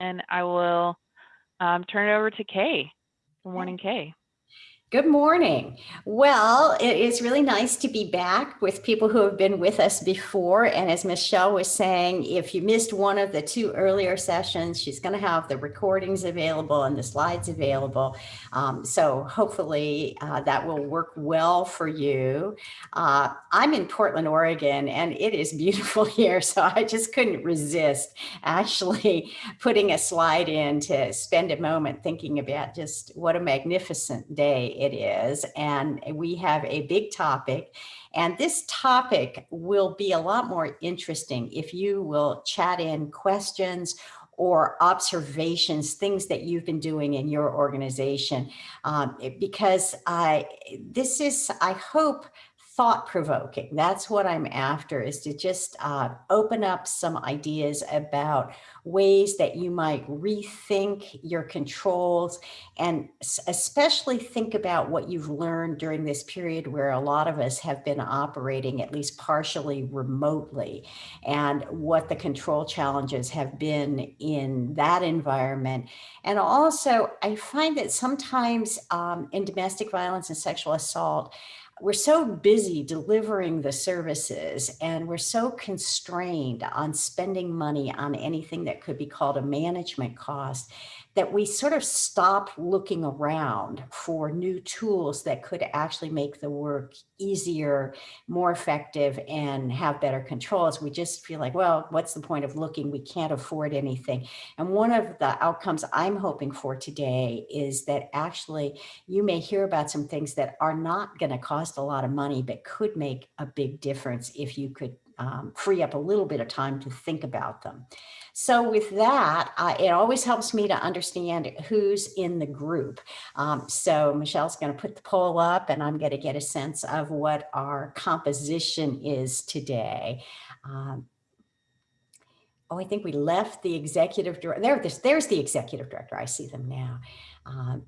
and I will um, turn it over to Kay. Good morning, Kay. Good morning. Well, it is really nice to be back with people who have been with us before. And as Michelle was saying, if you missed one of the two earlier sessions, she's going to have the recordings available and the slides available. Um, so hopefully uh, that will work well for you. Uh, I'm in Portland, Oregon, and it is beautiful here. So I just couldn't resist actually putting a slide in to spend a moment thinking about just what a magnificent day it is. And we have a big topic. And this topic will be a lot more interesting if you will chat in questions or observations, things that you've been doing in your organization. Um, because this is, I hope, thought provoking. That's what I'm after is to just uh, open up some ideas about ways that you might rethink your controls and especially think about what you've learned during this period where a lot of us have been operating at least partially remotely and what the control challenges have been in that environment. And also I find that sometimes um, in domestic violence and sexual assault, we're so busy delivering the services and we're so constrained on spending money on anything that could be called a management cost that we sort of stop looking around for new tools that could actually make the work easier, more effective, and have better controls. We just feel like, well, what's the point of looking? We can't afford anything. And one of the outcomes I'm hoping for today is that actually you may hear about some things that are not going to cost a lot of money, but could make a big difference if you could um, free up a little bit of time to think about them. So with that, it always helps me to understand who's in the group. Um, so Michelle's going to put the poll up and I'm going to get a sense of what our composition is today. Um, oh, I think we left the executive director. There, there's, there's the executive director. I see them now. Um,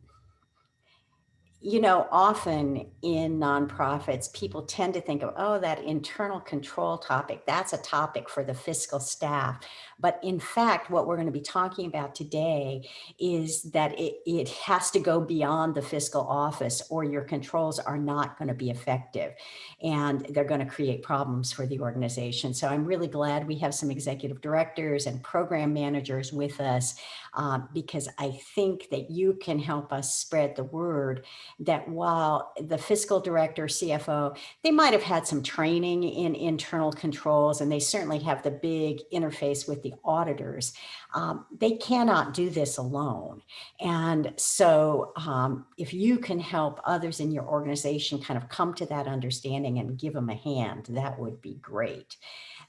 you know, often in nonprofits, people tend to think of, oh, that internal control topic, that's a topic for the fiscal staff. But in fact, what we're going to be talking about today is that it, it has to go beyond the fiscal office or your controls are not going to be effective and they're going to create problems for the organization. So I'm really glad we have some executive directors and program managers with us uh, because I think that you can help us spread the word that while the fiscal director, CFO, they might have had some training in internal controls and they certainly have the big interface with the auditors. Um, they cannot do this alone. And so um, if you can help others in your organization kind of come to that understanding and give them a hand, that would be great.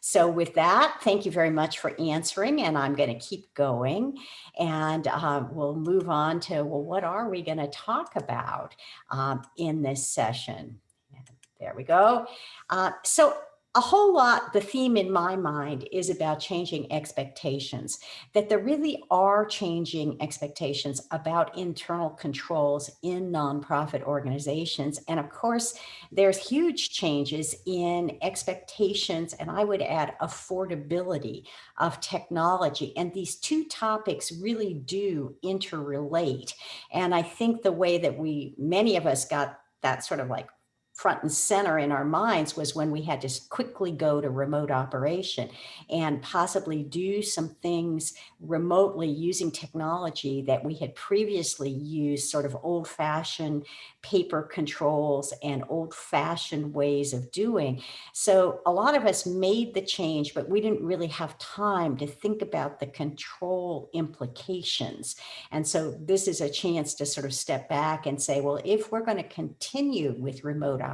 So with that, thank you very much for answering and I'm going to keep going and uh, we'll move on to, well, what are we going to talk about um, in this session? There we go. Uh, so a whole lot, the theme in my mind is about changing expectations, that there really are changing expectations about internal controls in nonprofit organizations. And of course, there's huge changes in expectations, and I would add affordability of technology. And these two topics really do interrelate. And I think the way that we, many of us got that sort of like front and center in our minds was when we had to quickly go to remote operation and possibly do some things remotely using technology that we had previously used sort of old fashioned paper controls and old fashioned ways of doing. So a lot of us made the change, but we didn't really have time to think about the control implications. And so this is a chance to sort of step back and say, well, if we're going to continue with remote operation,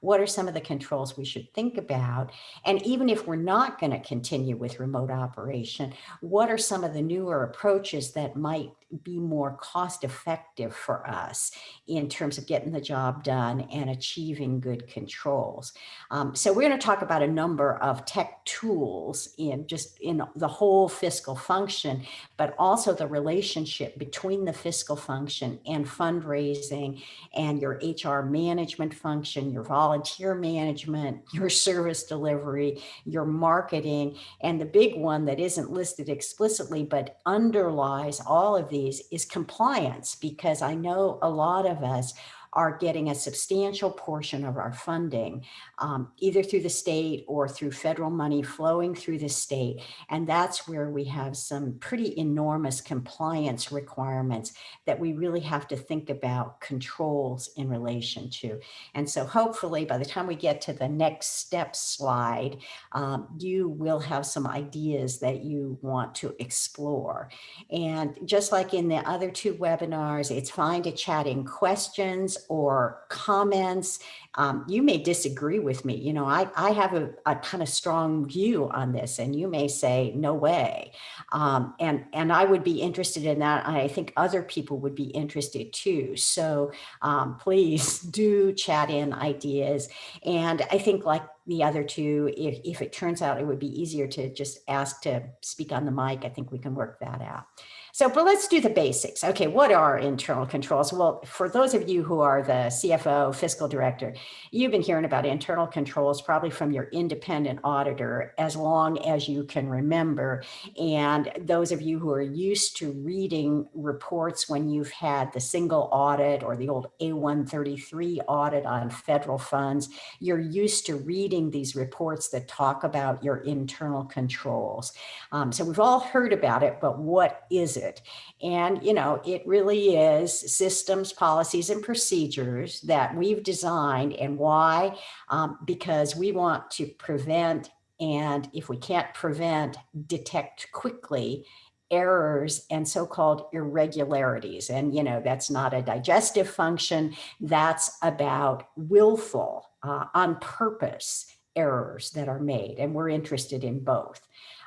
what are some of the controls we should think about? And even if we're not going to continue with remote operation, what are some of the newer approaches that might be more cost effective for us in terms of getting the job done and achieving good controls. Um, so we're going to talk about a number of tech tools in just in the whole fiscal function, but also the relationship between the fiscal function and fundraising and your HR management management function, your volunteer management, your service delivery, your marketing, and the big one that isn't listed explicitly but underlies all of these is compliance, because I know a lot of us are getting a substantial portion of our funding, um, either through the state or through federal money flowing through the state. And that's where we have some pretty enormous compliance requirements that we really have to think about controls in relation to. And so hopefully by the time we get to the next step slide, um, you will have some ideas that you want to explore. And just like in the other two webinars, it's fine to chat in questions or comments. Um, you may disagree with me. You know, I, I have a, a kind of strong view on this and you may say, no way. Um, and, and I would be interested in that. I think other people would be interested too. So um, please do chat in ideas. And I think like the other two, if, if it turns out it would be easier to just ask to speak on the mic, I think we can work that out. So, but let's do the basics. Okay, what are internal controls? Well, for those of you who are the CFO, fiscal director, you've been hearing about internal controls probably from your independent auditor as long as you can remember. And those of you who are used to reading reports when you've had the single audit or the old A133 audit on federal funds, you're used to reading these reports that talk about your internal controls. Um, so we've all heard about it, but what is it? And, you know, it really is systems, policies, and procedures that we've designed and why? Um, because we want to prevent and if we can't prevent, detect quickly errors and so-called irregularities. And, you know, that's not a digestive function. That's about willful, uh, on purpose errors that are made. And we're interested in both.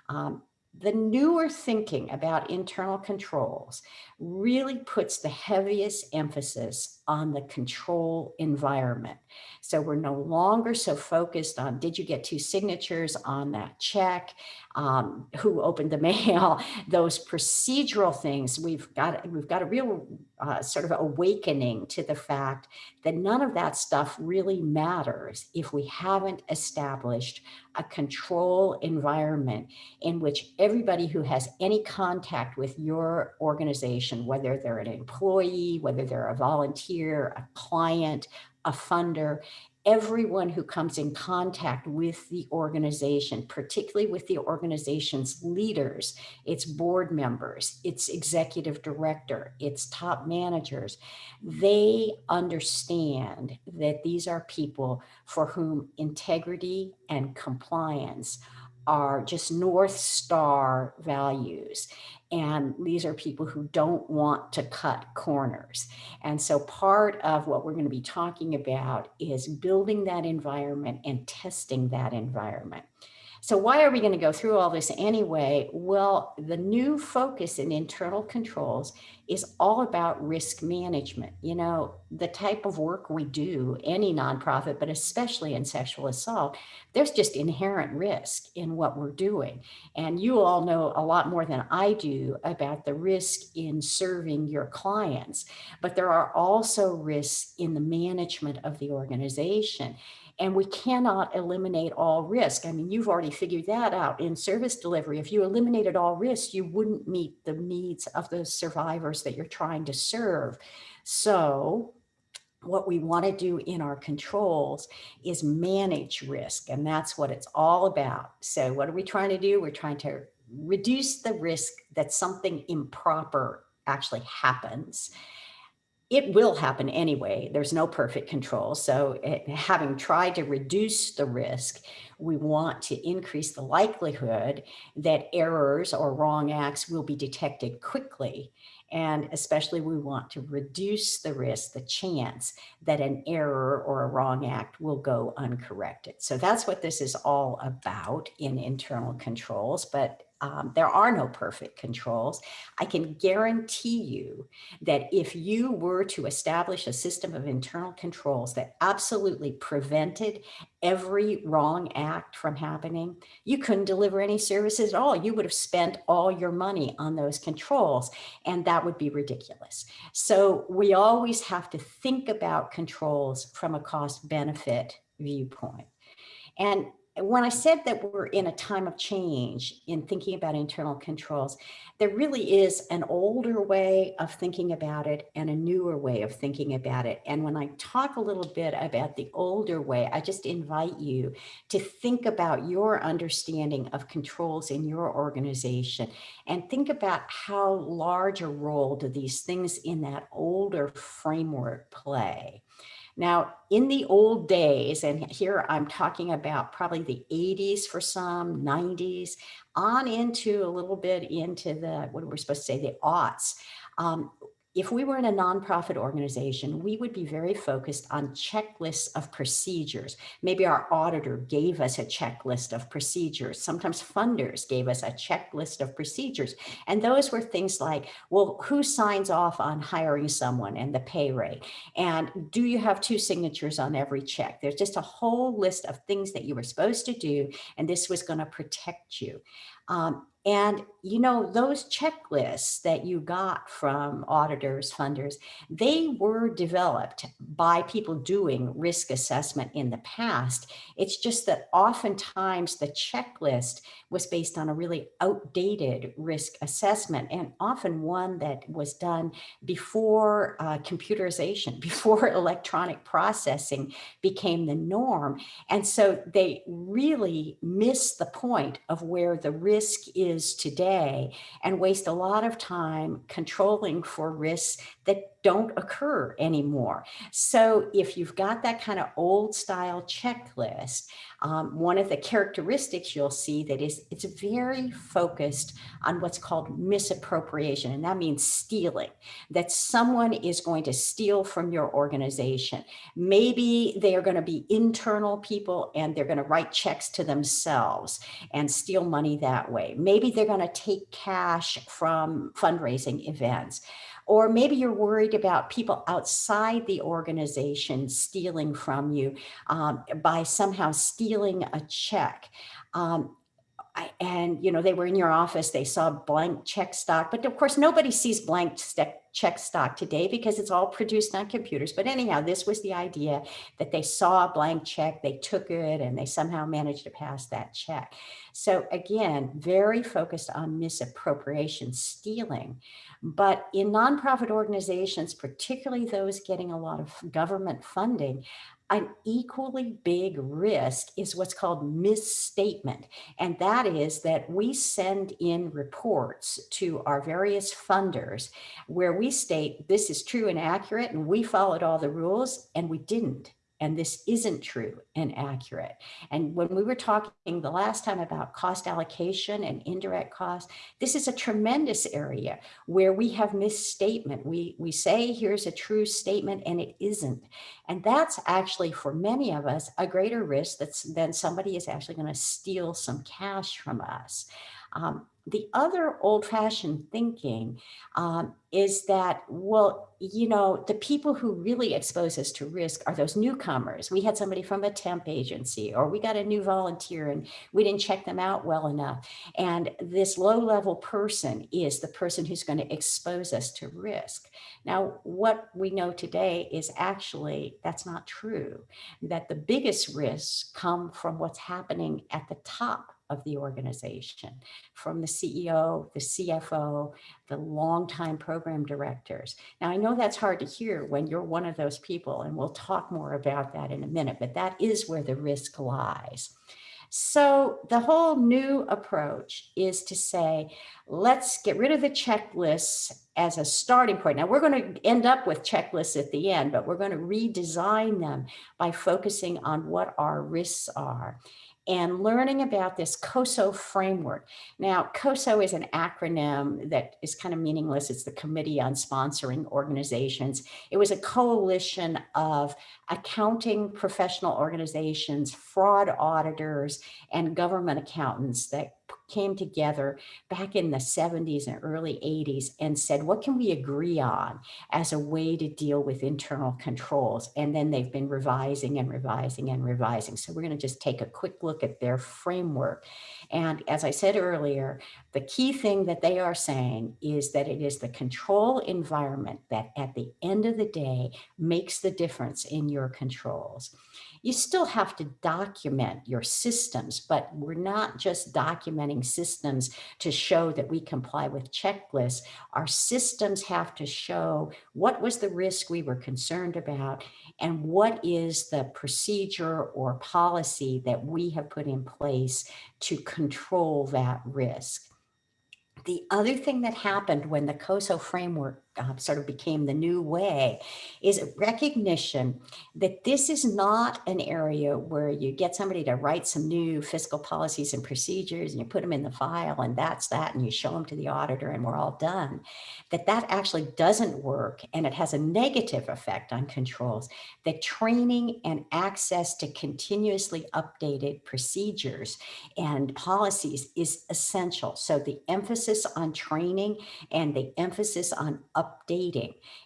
Um, the newer thinking about internal controls really puts the heaviest emphasis on the control environment. So we're no longer so focused on, did you get two signatures on that check? Um, who opened the mail? Those procedural things, we've got, we've got a real uh, sort of awakening to the fact that none of that stuff really matters if we haven't established a control environment in which everybody who has any contact with your organization, whether they're an employee, whether they're a volunteer, a client, a funder, everyone who comes in contact with the organization, particularly with the organization's leaders, its board members, its executive director, its top managers, they understand that these are people for whom integrity and compliance are just North Star values. And these are people who don't want to cut corners. And so part of what we're going to be talking about is building that environment and testing that environment. So why are we going to go through all this anyway? Well, the new focus in internal controls is all about risk management. You know, the type of work we do, any nonprofit, but especially in sexual assault, there's just inherent risk in what we're doing. And you all know a lot more than I do about the risk in serving your clients, but there are also risks in the management of the organization. And we cannot eliminate all risk. I mean, you've already figured that out in service delivery. If you eliminated all risk, you wouldn't meet the needs of the survivors that you're trying to serve. So what we want to do in our controls is manage risk. And that's what it's all about. So what are we trying to do? We're trying to reduce the risk that something improper actually happens it will happen anyway. There's no perfect control. So it, having tried to reduce the risk, we want to increase the likelihood that errors or wrong acts will be detected quickly. And especially we want to reduce the risk, the chance that an error or a wrong act will go uncorrected. So that's what this is all about in internal controls. But um, there are no perfect controls. I can guarantee you that if you were to establish a system of internal controls that absolutely prevented every wrong act from happening, you couldn't deliver any services at all. You would have spent all your money on those controls, and that would be ridiculous. So we always have to think about controls from a cost benefit viewpoint. And when I said that we're in a time of change in thinking about internal controls, there really is an older way of thinking about it and a newer way of thinking about it. And when I talk a little bit about the older way, I just invite you to think about your understanding of controls in your organization and think about how large a role do these things in that older framework play. Now, in the old days, and here I'm talking about probably the 80s for some, 90s, on into a little bit into the, what are we're supposed to say, the aughts, um, if we were in a nonprofit organization, we would be very focused on checklists of procedures. Maybe our auditor gave us a checklist of procedures. Sometimes funders gave us a checklist of procedures. And those were things like, well, who signs off on hiring someone and the pay rate? And do you have two signatures on every check? There's just a whole list of things that you were supposed to do, and this was going to protect you. Um, and, you know, those checklists that you got from auditors, funders, they were developed by people doing risk assessment in the past. It's just that oftentimes the checklist was based on a really outdated risk assessment and often one that was done before uh, computerization, before electronic processing became the norm. And so they really missed the point of where the risk is is today and waste a lot of time controlling for risks that don't occur anymore. So if you've got that kind of old style checklist, um, one of the characteristics you'll see that is it's very focused on what's called misappropriation. And that means stealing, that someone is going to steal from your organization. Maybe they are going to be internal people and they're going to write checks to themselves and steal money that way. Maybe they're going to take cash from fundraising events. Or maybe you're worried about people outside the organization stealing from you um, by somehow stealing a check. Um, I, and you know they were in your office they saw blank check stock but of course nobody sees blank check stock today because it's all produced on computers. But anyhow this was the idea that they saw a blank check they took it and they somehow managed to pass that check. So again very focused on misappropriation stealing. But in nonprofit organizations, particularly those getting a lot of government funding, an equally big risk is what's called misstatement. And that is that we send in reports to our various funders where we state this is true and accurate and we followed all the rules and we didn't and this isn't true and accurate. And when we were talking the last time about cost allocation and indirect costs, this is a tremendous area where we have misstatement. We, we say here's a true statement and it isn't. And that's actually for many of us a greater risk that's, than somebody is actually going to steal some cash from us. Um, the other old fashioned thinking um, is that, well, you know, the people who really expose us to risk are those newcomers. We had somebody from a temp agency or we got a new volunteer and we didn't check them out well enough. And this low level person is the person who's going to expose us to risk. Now, what we know today is actually that's not true, that the biggest risks come from what's happening at the top of the organization, from the CEO, the CFO, the longtime program directors. Now, I know that's hard to hear when you're one of those people, and we'll talk more about that in a minute, but that is where the risk lies. So the whole new approach is to say, let's get rid of the checklists as a starting point. Now we're going to end up with checklists at the end, but we're going to redesign them by focusing on what our risks are and learning about this COSO framework. Now, COSO is an acronym that is kind of meaningless. It's the Committee on Sponsoring Organizations. It was a coalition of accounting professional organizations, fraud auditors, and government accountants that came together back in the 70s and early 80s and said, what can we agree on as a way to deal with internal controls? And then they've been revising and revising and revising. So we're going to just take a quick look at their framework. And as I said earlier, the key thing that they are saying is that it is the control environment that at the end of the day makes the difference in your controls. You still have to document your systems, but we're not just documenting systems to show that we comply with checklists. Our systems have to show what was the risk we were concerned about and what is the procedure or policy that we have put in place to control that risk. The other thing that happened when the COSO framework uh, sort of became the new way is recognition that this is not an area where you get somebody to write some new fiscal policies and procedures and you put them in the file and that's that and you show them to the auditor and we're all done that that actually doesn't work and it has a negative effect on controls that training and access to continuously updated procedures and policies is essential. So the emphasis on training and the emphasis on updating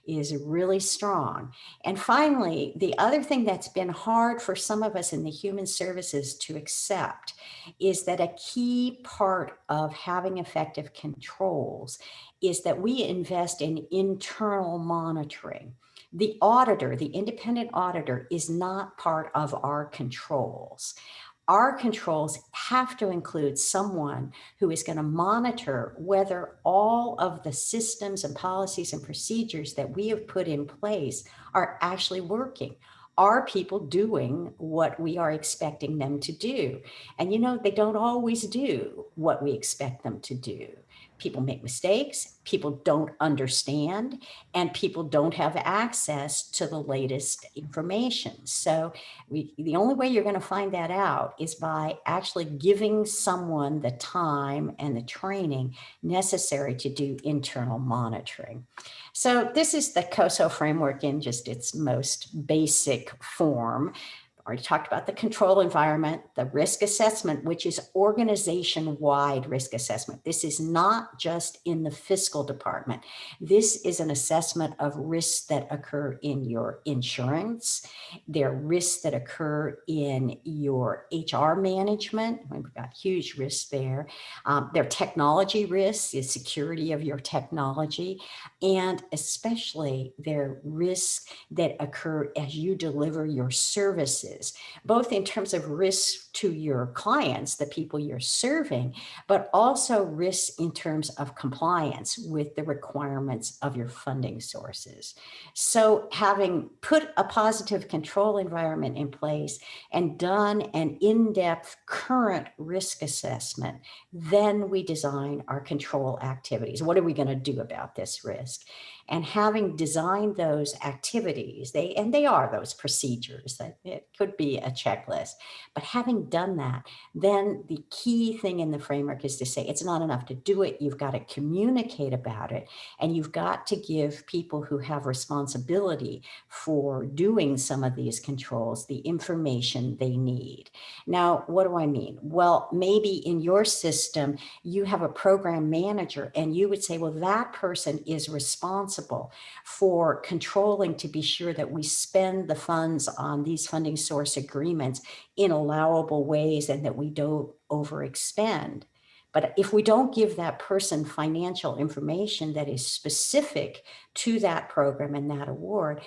is really strong. And finally, the other thing that's been hard for some of us in the human services to accept is that a key part of having effective controls is that we invest in internal monitoring. The auditor, the independent auditor is not part of our controls our controls have to include someone who is going to monitor whether all of the systems and policies and procedures that we have put in place are actually working. Are people doing what we are expecting them to do? And you know, they don't always do what we expect them to do people make mistakes, people don't understand, and people don't have access to the latest information. So we, the only way you're going to find that out is by actually giving someone the time and the training necessary to do internal monitoring. So this is the COSO framework in just its most basic form already talked about the control environment, the risk assessment, which is organization-wide risk assessment. This is not just in the fiscal department. This is an assessment of risks that occur in your insurance. There are risks that occur in your HR management. We've got huge risks there. Um, there are technology risks, the security of your technology, and especially there are risks that occur as you deliver your services is, both in terms of risks to your clients, the people you're serving, but also risks in terms of compliance with the requirements of your funding sources. So having put a positive control environment in place and done an in-depth current risk assessment, then we design our control activities. What are we going to do about this risk? And having designed those activities, they and they are those procedures that it could be a checklist, but having done that, then the key thing in the framework is to say it's not enough to do it. You've got to communicate about it and you've got to give people who have responsibility for doing some of these controls the information they need. Now, what do I mean? Well, maybe in your system, you have a program manager and you would say, well, that person is responsible responsible for controlling to be sure that we spend the funds on these funding source agreements in allowable ways and that we don't overexpend. But if we don't give that person financial information that is specific to that program and that award,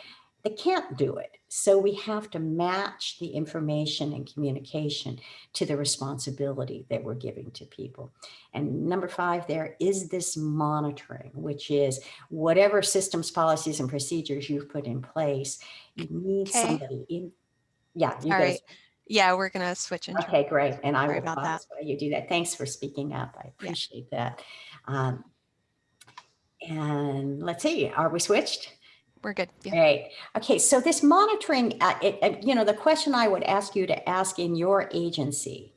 they can't do it. So we have to match the information and communication to the responsibility that we're giving to people. And number five there is this monitoring, which is whatever systems, policies, and procedures you've put in place, you need Okay. somebody in. Yeah, you All guys. right. Yeah, we're gonna switch into. Okay, great. And I will about that. pause while you do that. Thanks for speaking up. I appreciate that. Um, and let's see, are we switched? We're good. Yeah. Okay. So this monitoring, uh, it, uh, you know, the question I would ask you to ask in your agency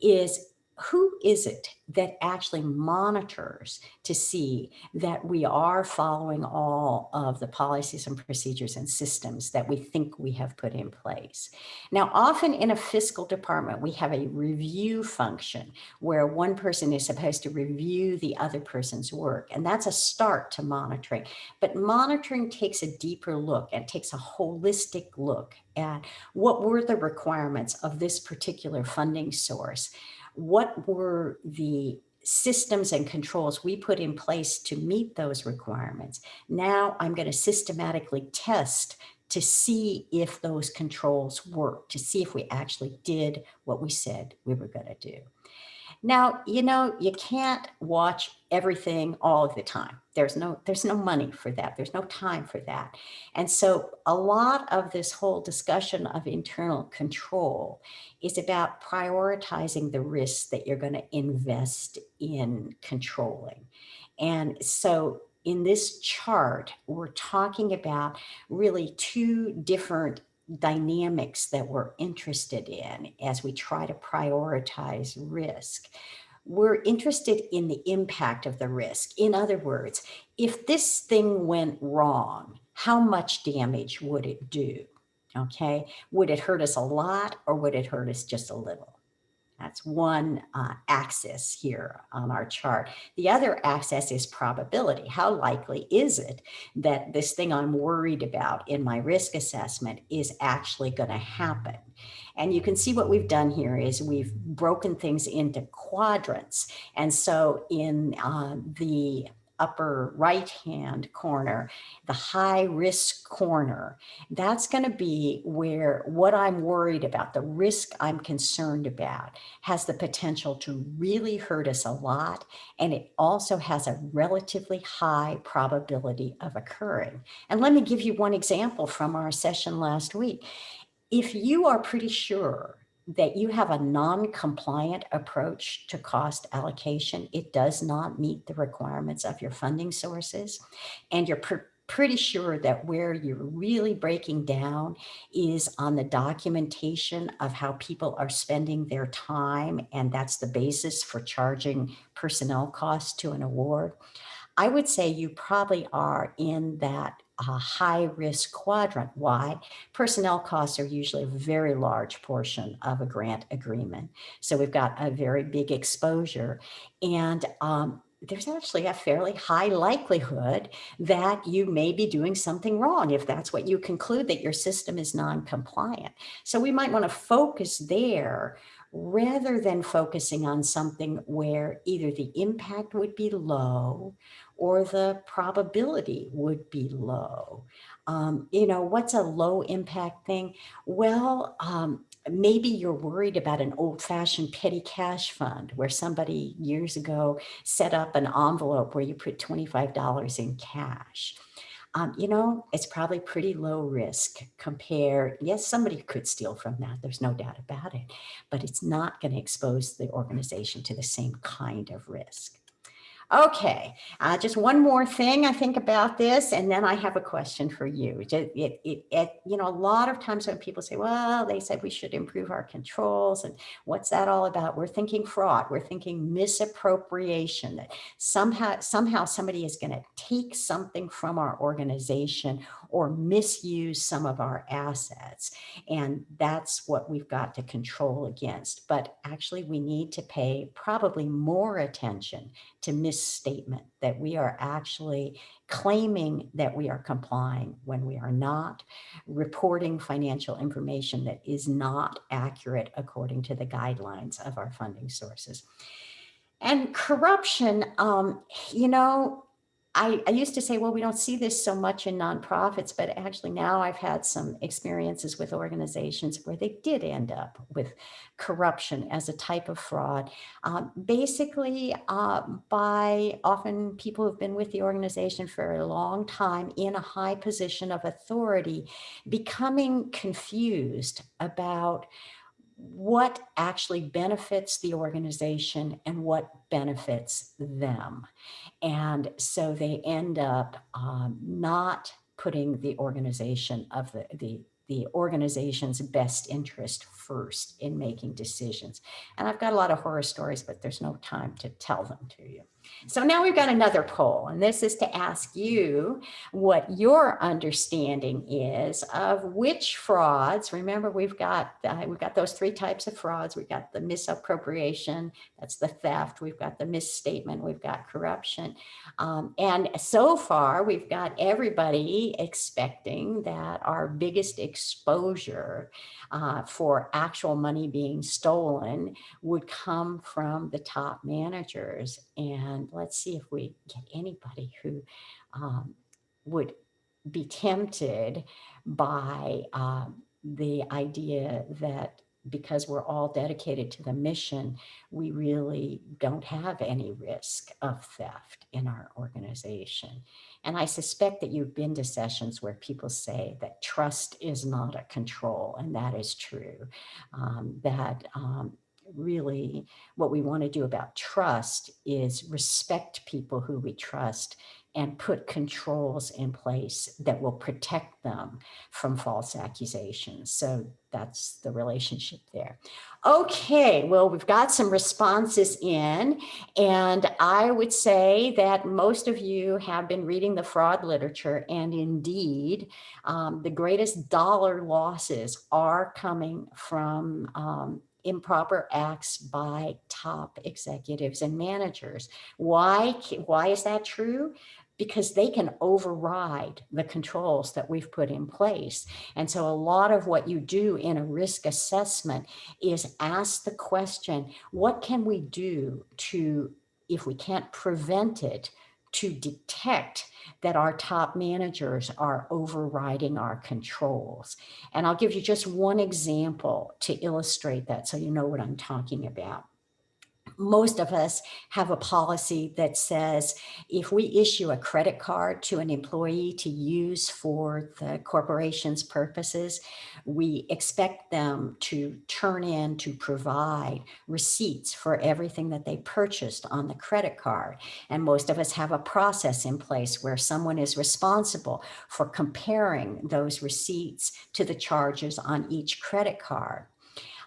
is who is it that actually monitors to see that we are following all of the policies and procedures and systems that we think we have put in place? Now, often in a fiscal department, we have a review function where one person is supposed to review the other person's work. And that's a start to monitoring. But monitoring takes a deeper look and takes a holistic look at what were the requirements of this particular funding source what were the systems and controls we put in place to meet those requirements. Now I'm going to systematically test to see if those controls work, to see if we actually did what we said we were going to do. Now, you know, you can't watch everything all of the time. There's no, there's no money for that. There's no time for that. And so a lot of this whole discussion of internal control is about prioritizing the risks that you're going to invest in controlling. And so in this chart, we're talking about really two different dynamics that we're interested in as we try to prioritize risk. We're interested in the impact of the risk. In other words, if this thing went wrong, how much damage would it do? Okay, would it hurt us a lot or would it hurt us just a little? That's one uh, axis here on our chart. The other axis is probability. How likely is it that this thing I'm worried about in my risk assessment is actually going to happen? And you can see what we've done here is we've broken things into quadrants. And so in uh, the upper right hand corner, the high risk corner, that's going to be where what I'm worried about, the risk I'm concerned about, has the potential to really hurt us a lot. And it also has a relatively high probability of occurring. And let me give you one example from our session last week. If you are pretty sure that you have a non-compliant approach to cost allocation. It does not meet the requirements of your funding sources. And you're pr pretty sure that where you're really breaking down is on the documentation of how people are spending their time. And that's the basis for charging personnel costs to an award. I would say you probably are in that a high risk quadrant. Why? Personnel costs are usually a very large portion of a grant agreement. So we've got a very big exposure and um, there's actually a fairly high likelihood that you may be doing something wrong if that's what you conclude that your system is non-compliant. So we might want to focus there rather than focusing on something where either the impact would be low or the probability would be low. Um, you know, what's a low impact thing? Well, um, maybe you're worried about an old fashioned petty cash fund where somebody years ago set up an envelope where you put $25 in cash. Um, you know, it's probably pretty low risk compared. Yes, somebody could steal from that. There's no doubt about it, but it's not going to expose the organization to the same kind of risk. Okay, uh, just one more thing I think about this, and then I have a question for you. It, it, it, it, you know, a lot of times when people say, well, they said we should improve our controls, and what's that all about? We're thinking fraud, we're thinking misappropriation, that somehow, somehow somebody is going to take something from our organization or misuse some of our assets. And that's what we've got to control against. But actually, we need to pay probably more attention to misstatement that we are actually claiming that we are complying when we are not, reporting financial information that is not accurate according to the guidelines of our funding sources. And corruption, um, you know, I, I, used to say, well, we don't see this so much in nonprofits, but actually now I've had some experiences with organizations where they did end up with corruption as a type of fraud, um, basically uh, by often people who've been with the organization for a long time in a high position of authority, becoming confused about what actually benefits the organization and what benefits them. And so they end up um, not putting the organization of the, the the organization's best interest first in making decisions. And I've got a lot of horror stories, but there's no time to tell them to you. So now we've got another poll, and this is to ask you what your understanding is of which frauds. Remember, we've got uh, we've got those three types of frauds. We've got the misappropriation, that's the theft. We've got the misstatement. We've got corruption. Um, and so far, we've got everybody expecting that our biggest exposure uh, for actual money being stolen would come from the top managers. And let's see if we get anybody who um, would be tempted by um, the idea that because we're all dedicated to the mission, we really don't have any risk of theft in our organization. And I suspect that you've been to sessions where people say that trust is not a control, and that is true. Um, that um, really what we want to do about trust is respect people who we trust and put controls in place that will protect them from false accusations. So that's the relationship there. Okay, well, we've got some responses in, and I would say that most of you have been reading the fraud literature, and indeed, um, the greatest dollar losses are coming from um, improper acts by top executives and managers. Why, why is that true? Because they can override the controls that we've put in place. And so a lot of what you do in a risk assessment is ask the question, what can we do to, if we can't prevent it, to detect that our top managers are overriding our controls. And I'll give you just one example to illustrate that so you know what I'm talking about most of us have a policy that says if we issue a credit card to an employee to use for the corporation's purposes, we expect them to turn in to provide receipts for everything that they purchased on the credit card. And most of us have a process in place where someone is responsible for comparing those receipts to the charges on each credit card.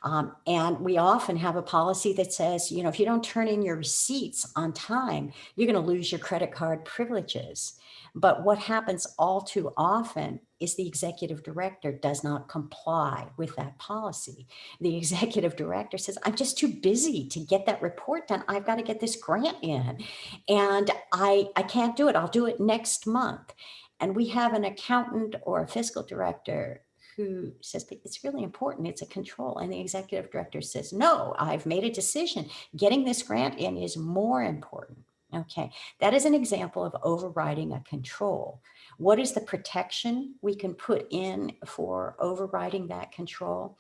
Um, and we often have a policy that says, you know, if you don't turn in your receipts on time, you're going to lose your credit card privileges. But what happens all too often is the executive director does not comply with that policy. The executive director says, I'm just too busy to get that report done. I've got to get this grant in and I, I can't do it. I'll do it next month. And we have an accountant or a fiscal director who says it's really important, it's a control. And the executive director says, no, I've made a decision. Getting this grant in is more important. Okay, that is an example of overriding a control. What is the protection we can put in for overriding that control?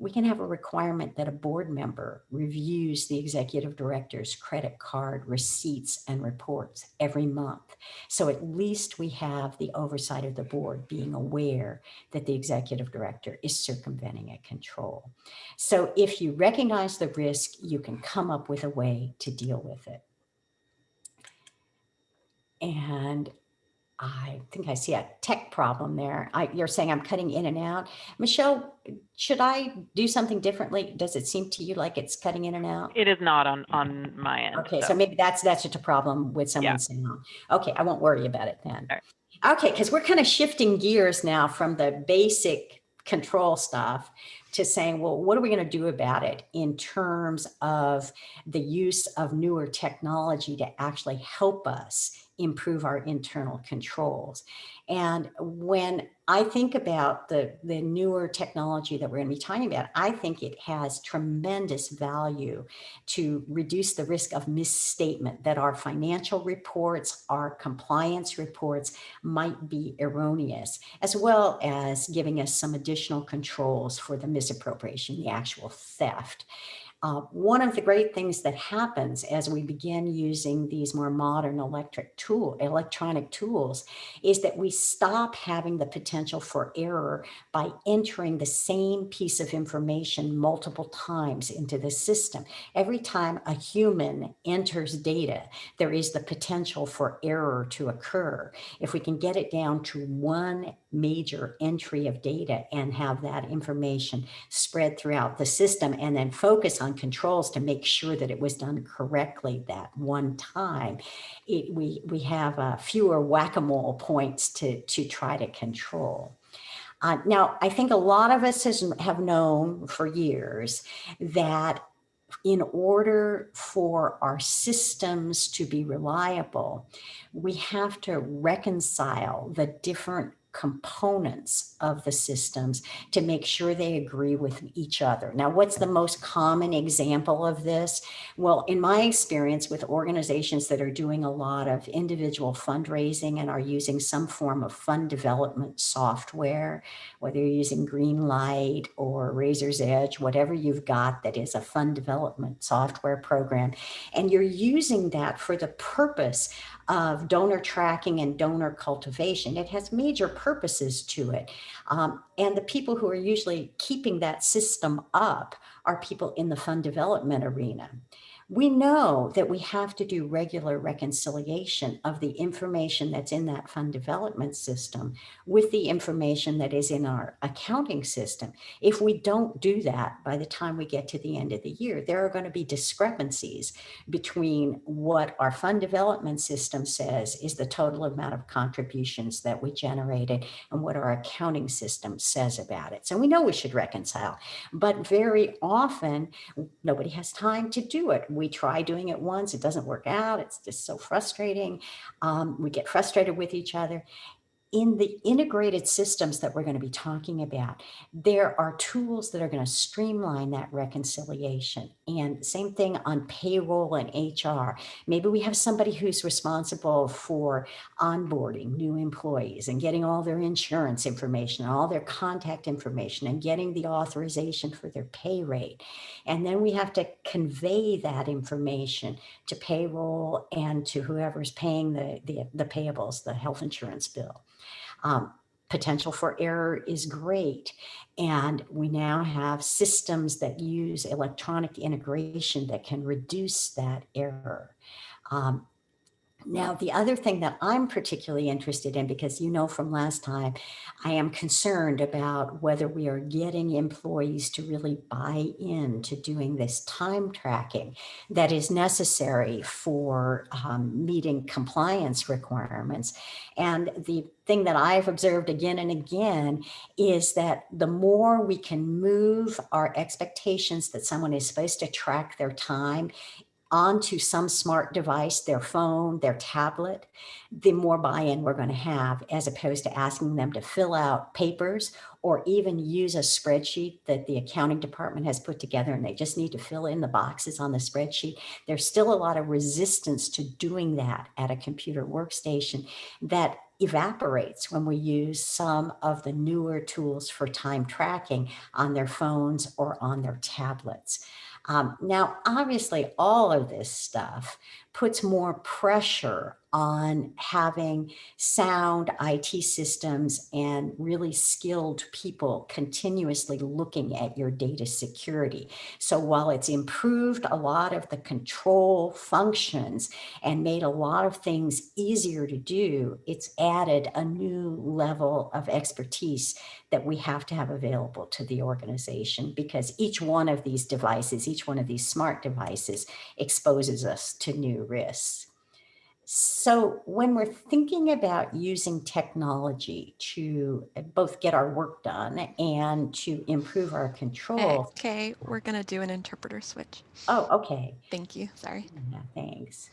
We can have a requirement that a board member reviews the executive director's credit card receipts and reports every month. So at least we have the oversight of the board being aware that the executive director is circumventing a control. So if you recognize the risk, you can come up with a way to deal with it. And I think I see a tech problem there. I, you're saying I'm cutting in and out. Michelle, should I do something differently? Does it seem to you like it's cutting in and out? It is not on, on my end. Okay, so maybe that's that's just a problem with someone's sound. Oh, okay, I won't worry about it then. All Okay, because we're kind of shifting gears now from the basic control stuff to saying, well, what are we going to do about it in terms of the use of newer technology to actually help us improve our internal controls. And when I think about the, the newer technology that we're going to be talking about, I think it has tremendous value to reduce the risk of misstatement that our financial reports, our compliance reports might be erroneous, as well as giving us some additional controls for the misappropriation, the actual theft. Uh, one of the great things that happens as we begin using these more modern electric tool, electronic tools is that we stop having the potential for error by entering the same piece of information multiple times into the system. Every time a human enters data, there is the potential for error to occur. If we can get it down to one major entry of data and have that information spread throughout the system and then focus on controls to make sure that it was done correctly that one time, it, we, we have uh, fewer whack-a-mole points to, to try to control. Uh, now, I think a lot of us has, have known for years that in order for our systems to be reliable, we have to reconcile the different components of the systems to make sure they agree with each other. Now, what's the most common example of this? Well, in my experience with organizations that are doing a lot of individual fundraising and are using some form of fund development software, whether you're using Greenlight or Raiser's Edge, whatever you've got that is a fund development software program, and you're using that for the purpose of donor tracking and donor cultivation. It has major purposes to it. Um, and the people who are usually keeping that system up are people in the fund development arena we know that we have to do regular reconciliation of the information that's in that fund development system with the information that is in our accounting system. If we don't do that by the time we get to the end of the year, there are going to be discrepancies between what our fund development system says is the total amount of contributions that we generated and what our accounting system says about it. So we know we should reconcile, but very often nobody has time to do it we try doing it once, it doesn't work out. It's just so frustrating. Um, we get frustrated with each other in the integrated systems that we're going to be talking about, there are tools that are going to streamline that reconciliation. And same thing on payroll and HR. Maybe we have somebody who's responsible for onboarding new employees and getting all their insurance information, all their contact information and getting the authorization for their pay rate. And then we have to convey that information to payroll and to whoever's paying the, the, the payables, the health insurance bill. Um, potential for error is great. And we now have systems that use electronic integration that can reduce that error. Um, now, the other thing that I'm particularly interested in, because you know from last time, I am concerned about whether we are getting employees to really buy in to doing this time tracking that is necessary for um, meeting compliance requirements. And the thing that I've observed again and again is that the more we can move our expectations that someone is supposed to track their time onto some smart device, their phone, their tablet, the more buy-in we're going to have as opposed to asking them to fill out papers or even use a spreadsheet that the accounting department has put together and they just need to fill in the boxes on the spreadsheet. There's still a lot of resistance to doing that at a computer workstation that evaporates when we use some of the newer tools for time tracking on their phones or on their tablets. Um, now, obviously, all of this stuff puts more pressure on having sound IT systems and really skilled people continuously looking at your data security. So while it's improved a lot of the control functions and made a lot of things easier to do, it's added a new level of expertise that we have to have available to the organization because each one of these devices, each one of these smart devices exposes us to new risks. So when we're thinking about using technology to uh, both get our work done and to improve our control. Okay, we're gonna do an interpreter switch. Oh, okay. Thank you, sorry. Yeah, thanks.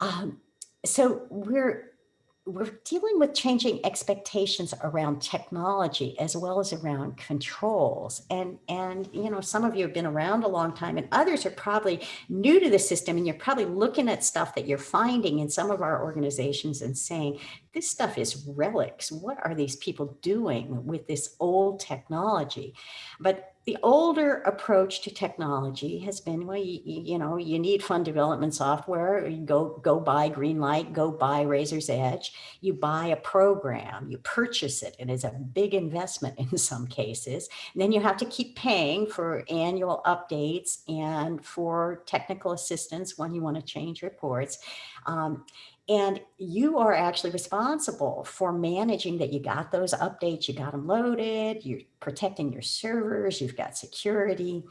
Um, so we're we're dealing with changing expectations around technology as well as around controls. And, and, you know, some of you have been around a long time and others are probably new to the system and you're probably looking at stuff that you're finding in some of our organizations and saying, this stuff is relics. What are these people doing with this old technology? But the older approach to technology has been, well, you, you know, you need fund development software, you go, go buy Greenlight, go buy Raiser's Edge, you buy a program, you purchase it, and it's a big investment in some cases. And then you have to keep paying for annual updates and for technical assistance when you want to change reports. Um, and you are actually responsible for managing that you got those updates, you got them loaded, you're protecting your servers, you've got security.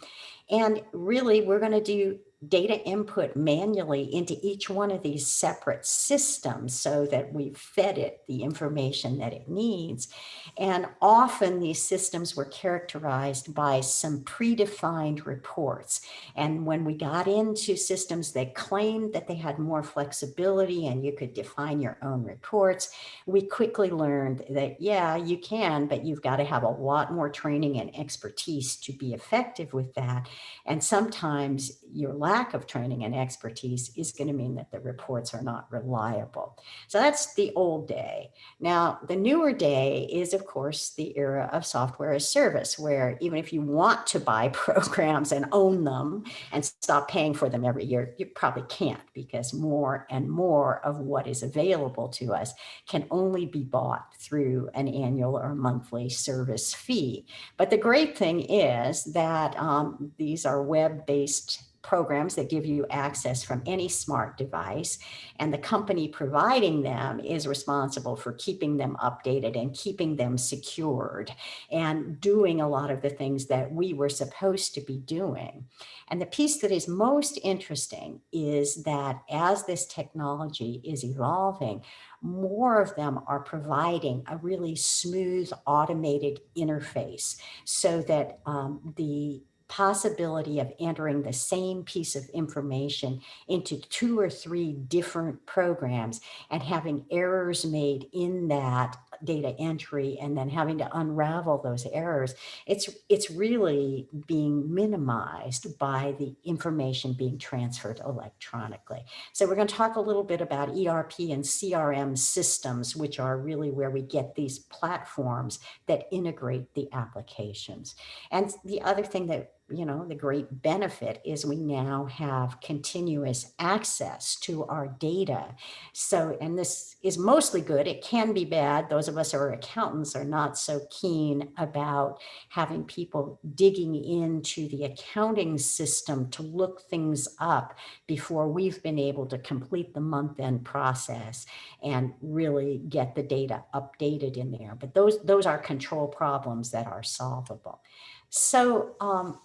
And really, we're going to do data input manually into each one of these separate systems so that we've fed it the information that it needs. And often these systems were characterized by some predefined reports. And when we got into systems that claimed that they had more flexibility and you could define your own reports, we quickly learned that, yeah, you can, but you've got to have a lot more training and expertise to be effective with that. And sometimes your lack of training and expertise is going to mean that the reports are not reliable. So that's the old day. Now, the newer day is, of course, the era of software as service, where even if you want to buy programs and own them and stop paying for them every year, you probably can't because more and more of what is available to us can only be bought through an annual or monthly service fee. But the great thing is that um, these are web-based programs that give you access from any smart device. And the company providing them is responsible for keeping them updated and keeping them secured and doing a lot of the things that we were supposed to be doing. And the piece that is most interesting is that as this technology is evolving, more of them are providing a really smooth automated interface so that um, the possibility of entering the same piece of information into two or three different programs and having errors made in that data entry and then having to unravel those errors, it's, it's really being minimized by the information being transferred electronically. So we're going to talk a little bit about ERP and CRM systems, which are really where we get these platforms that integrate the applications. And the other thing that you know, the great benefit is we now have continuous access to our data. So, and this is mostly good. It can be bad. Those of us who are accountants are not so keen about having people digging into the accounting system to look things up before we've been able to complete the month end process and really get the data updated in there. But those, those are control problems that are solvable. So um,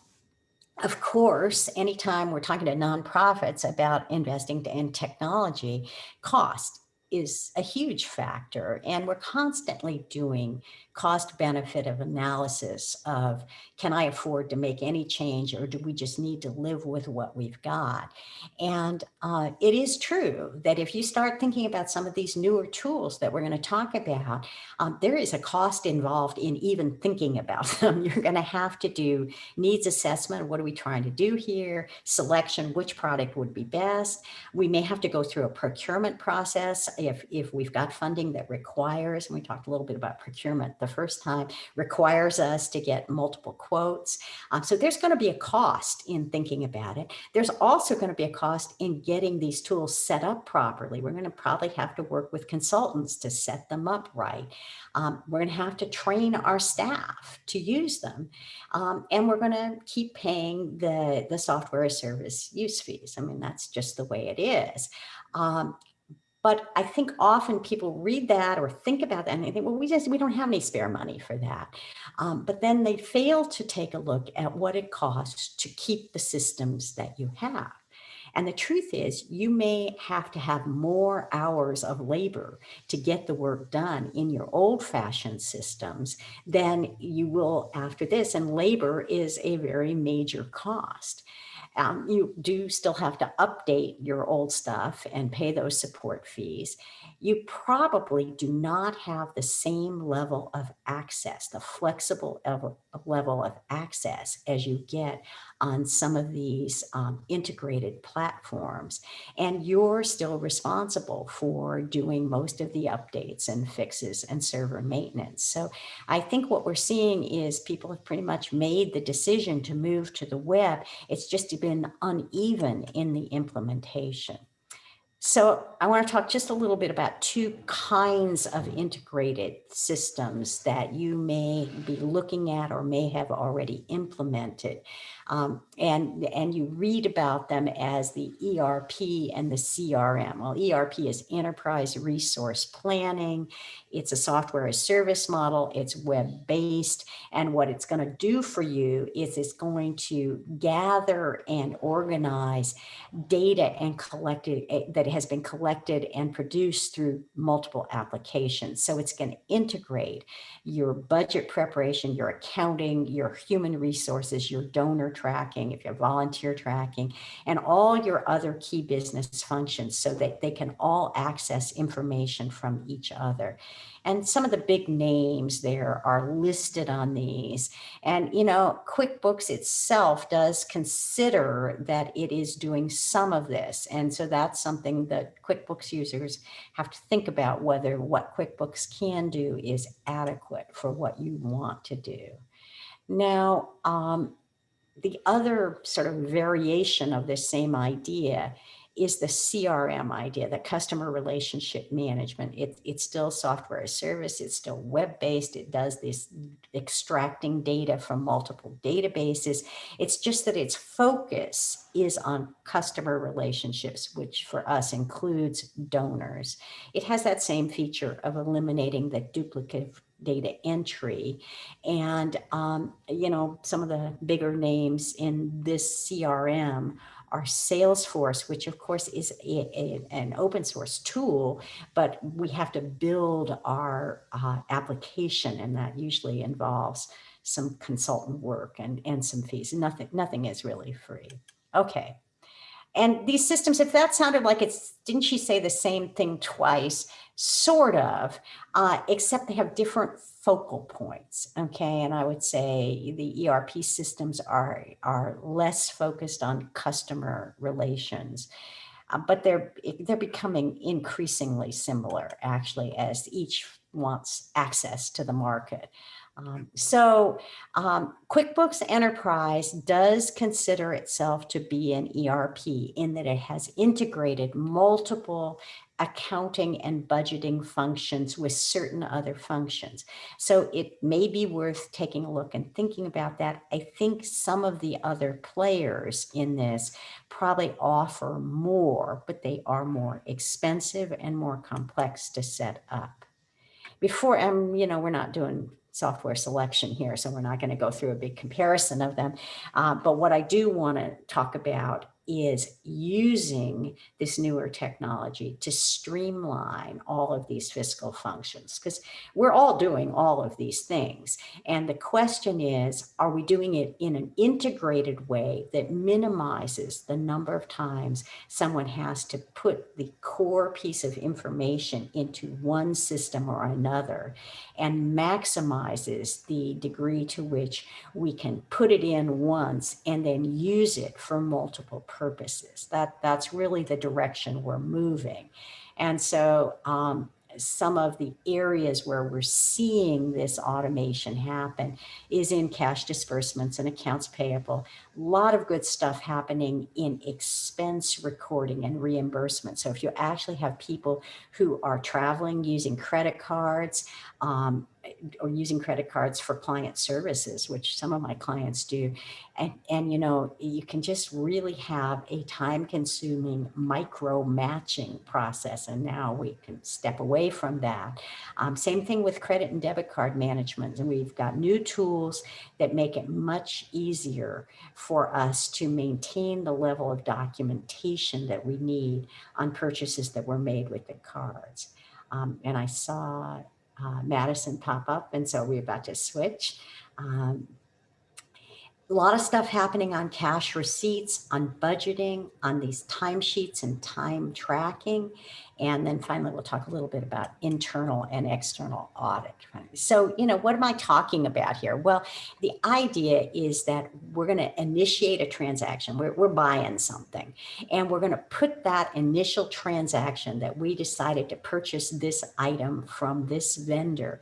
of course, anytime we're talking to nonprofits about investing in technology, cost is a huge factor. And we're constantly doing cost benefit of analysis of, can I afford to make any change or do we just need to live with what we've got? And uh, it is true that if you start thinking about some of these newer tools that we're going to talk about, um, there is a cost involved in even thinking about them. You're going to have to do needs assessment. What are we trying to do here? Selection, which product would be best? We may have to go through a procurement process if, if we've got funding that requires, and we talked a little bit about procurement the first time, requires us to get multiple quotes. Um, so there's going to be a cost in thinking about it. There's also going to be a cost in getting these tools set up properly. We're going to probably have to work with consultants to set them up right. Um, we're going to have to train our staff to use them. Um, and we're going to keep paying the, the software service use fees. I mean, that's just the way it is. Um, but I think often people read that or think about that and they think, well, we just, we don't have any spare money for that. Um, but then they fail to take a look at what it costs to keep the systems that you have. And the truth is you may have to have more hours of labor to get the work done in your old fashioned systems than you will after this. And labor is a very major cost. Um, you do still have to update your old stuff and pay those support fees. You probably do not have the same level of access, the flexible level of access as you get on some of these um, integrated platforms. And you're still responsible for doing most of the updates and fixes and server maintenance. So I think what we're seeing is people have pretty much made the decision to move to the web. It's just been uneven in the implementation. So I want to talk just a little bit about two kinds of integrated systems that you may be looking at or may have already implemented. Um, and, and you read about them as the ERP and the CRM. Well, ERP is Enterprise Resource Planning. It's a software as service model. It's web-based. And what it's going to do for you is it's going to gather and organize data and collected eh, that has been collected and produced through multiple applications. So it's going to integrate your budget preparation, your accounting, your human resources, your donor tracking, if you have volunteer tracking, and all your other key business functions so that they can all access information from each other. And some of the big names there are listed on these. And, you know, QuickBooks itself does consider that it is doing some of this. And so that's something that QuickBooks users have to think about whether what QuickBooks can do is adequate for what you want to do. Now, um, the other sort of variation of this same idea is the CRM idea, the customer relationship management. It, it's still software as service, it's still web-based, it does this extracting data from multiple databases. It's just that its focus is on customer relationships, which for us includes donors. It has that same feature of eliminating the duplicative data entry. And, um, you know, some of the bigger names in this CRM our Salesforce, which of course is a, a, an open source tool, but we have to build our uh, application and that usually involves some consultant work and, and some fees. Nothing, nothing is really free. Okay. And these systems, if that sounded like it's, didn't she say the same thing twice? Sort of, uh, except they have different focal points. Okay, and I would say the ERP systems are, are less focused on customer relations. Uh, but they're they're becoming increasingly similar actually as each wants access to the market. Um, so um, QuickBooks Enterprise does consider itself to be an ERP in that it has integrated multiple accounting and budgeting functions with certain other functions. So it may be worth taking a look and thinking about that. I think some of the other players in this probably offer more, but they are more expensive and more complex to set up. Before, um, you know, we're not doing software selection here, so we're not going to go through a big comparison of them. Uh, but what I do want to talk about is using this newer technology to streamline all of these fiscal functions because we're all doing all of these things. And the question is, are we doing it in an integrated way that minimizes the number of times someone has to put the core piece of information into one system or another and maximizes the degree to which we can put it in once and then use it for multiple purposes. That, that's really the direction we're moving. And so um, some of the areas where we're seeing this automation happen is in cash disbursements and accounts payable. A lot of good stuff happening in expense recording and reimbursement. So if you actually have people who are traveling using credit cards, um, or using credit cards for client services, which some of my clients do. And, and, you know, you can just really have a time consuming micro matching process. And now we can step away from that. Um, same thing with credit and debit card management. And we've got new tools that make it much easier for us to maintain the level of documentation that we need on purchases that were made with the cards. Um, and I saw uh, Madison pop up, and so we're about to switch. Um, a lot of stuff happening on cash receipts, on budgeting, on these timesheets and time tracking. And then finally, we'll talk a little bit about internal and external audit. So, you know, what am I talking about here? Well, the idea is that we're going to initiate a transaction. We're, we're buying something and we're going to put that initial transaction that we decided to purchase this item from this vendor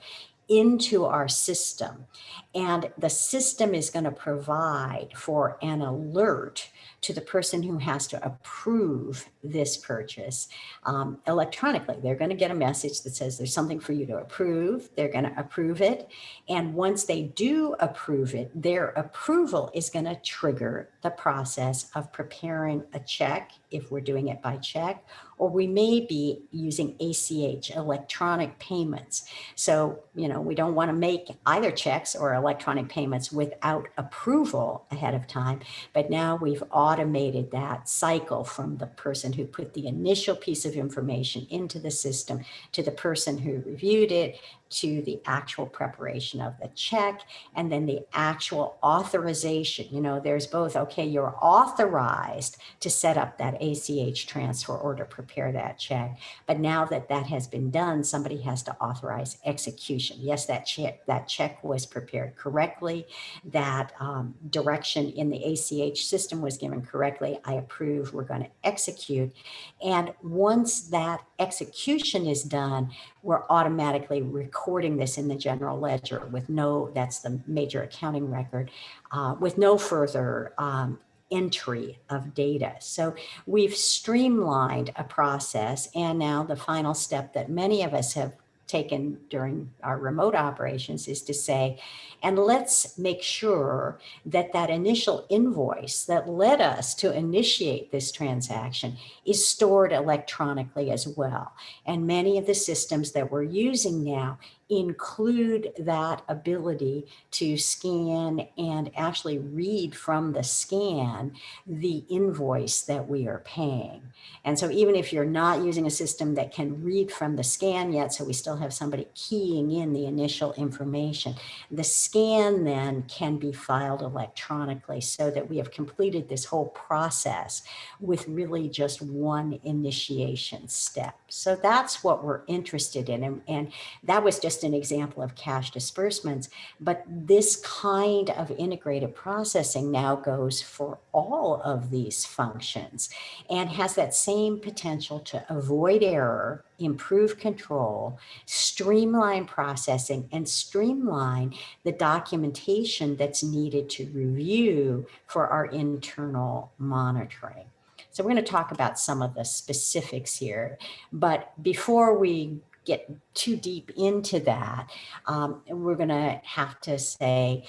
into our system. And the system is going to provide for an alert to the person who has to approve this purchase um, electronically. They're going to get a message that says there's something for you to approve. They're going to approve it. And once they do approve it, their approval is going to trigger the process of preparing a check if we're doing it by check, or we may be using ACH, electronic payments. So, you know, we don't want to make either checks or electronic payments without approval ahead of time. But now we've automated that cycle from the person who put the initial piece of information into the system to the person who reviewed it to the actual preparation of the check and then the actual authorization. You know, there's both, okay, you're authorized to set up that ACH transfer or to prepare that check. But now that that has been done, somebody has to authorize execution. Yes, that check, that check was prepared correctly. That um, direction in the ACH system was given correctly. I approve, we're going to execute. And once that execution is done, we're automatically recording this in the general ledger with no, that's the major accounting record, uh, with no further um, entry of data. So we've streamlined a process and now the final step that many of us have taken during our remote operations is to say, and let's make sure that that initial invoice that led us to initiate this transaction is stored electronically as well. And many of the systems that we're using now include that ability to scan and actually read from the scan the invoice that we are paying. And so even if you're not using a system that can read from the scan yet, so we still have somebody keying in the initial information, the scan then can be filed electronically so that we have completed this whole process with really just one initiation step. So that's what we're interested in. And, and that was just just an example of cash disbursements, but this kind of integrated processing now goes for all of these functions and has that same potential to avoid error, improve control, streamline processing, and streamline the documentation that's needed to review for our internal monitoring. So we're going to talk about some of the specifics here, but before we get too deep into that, um, we're going to have to say,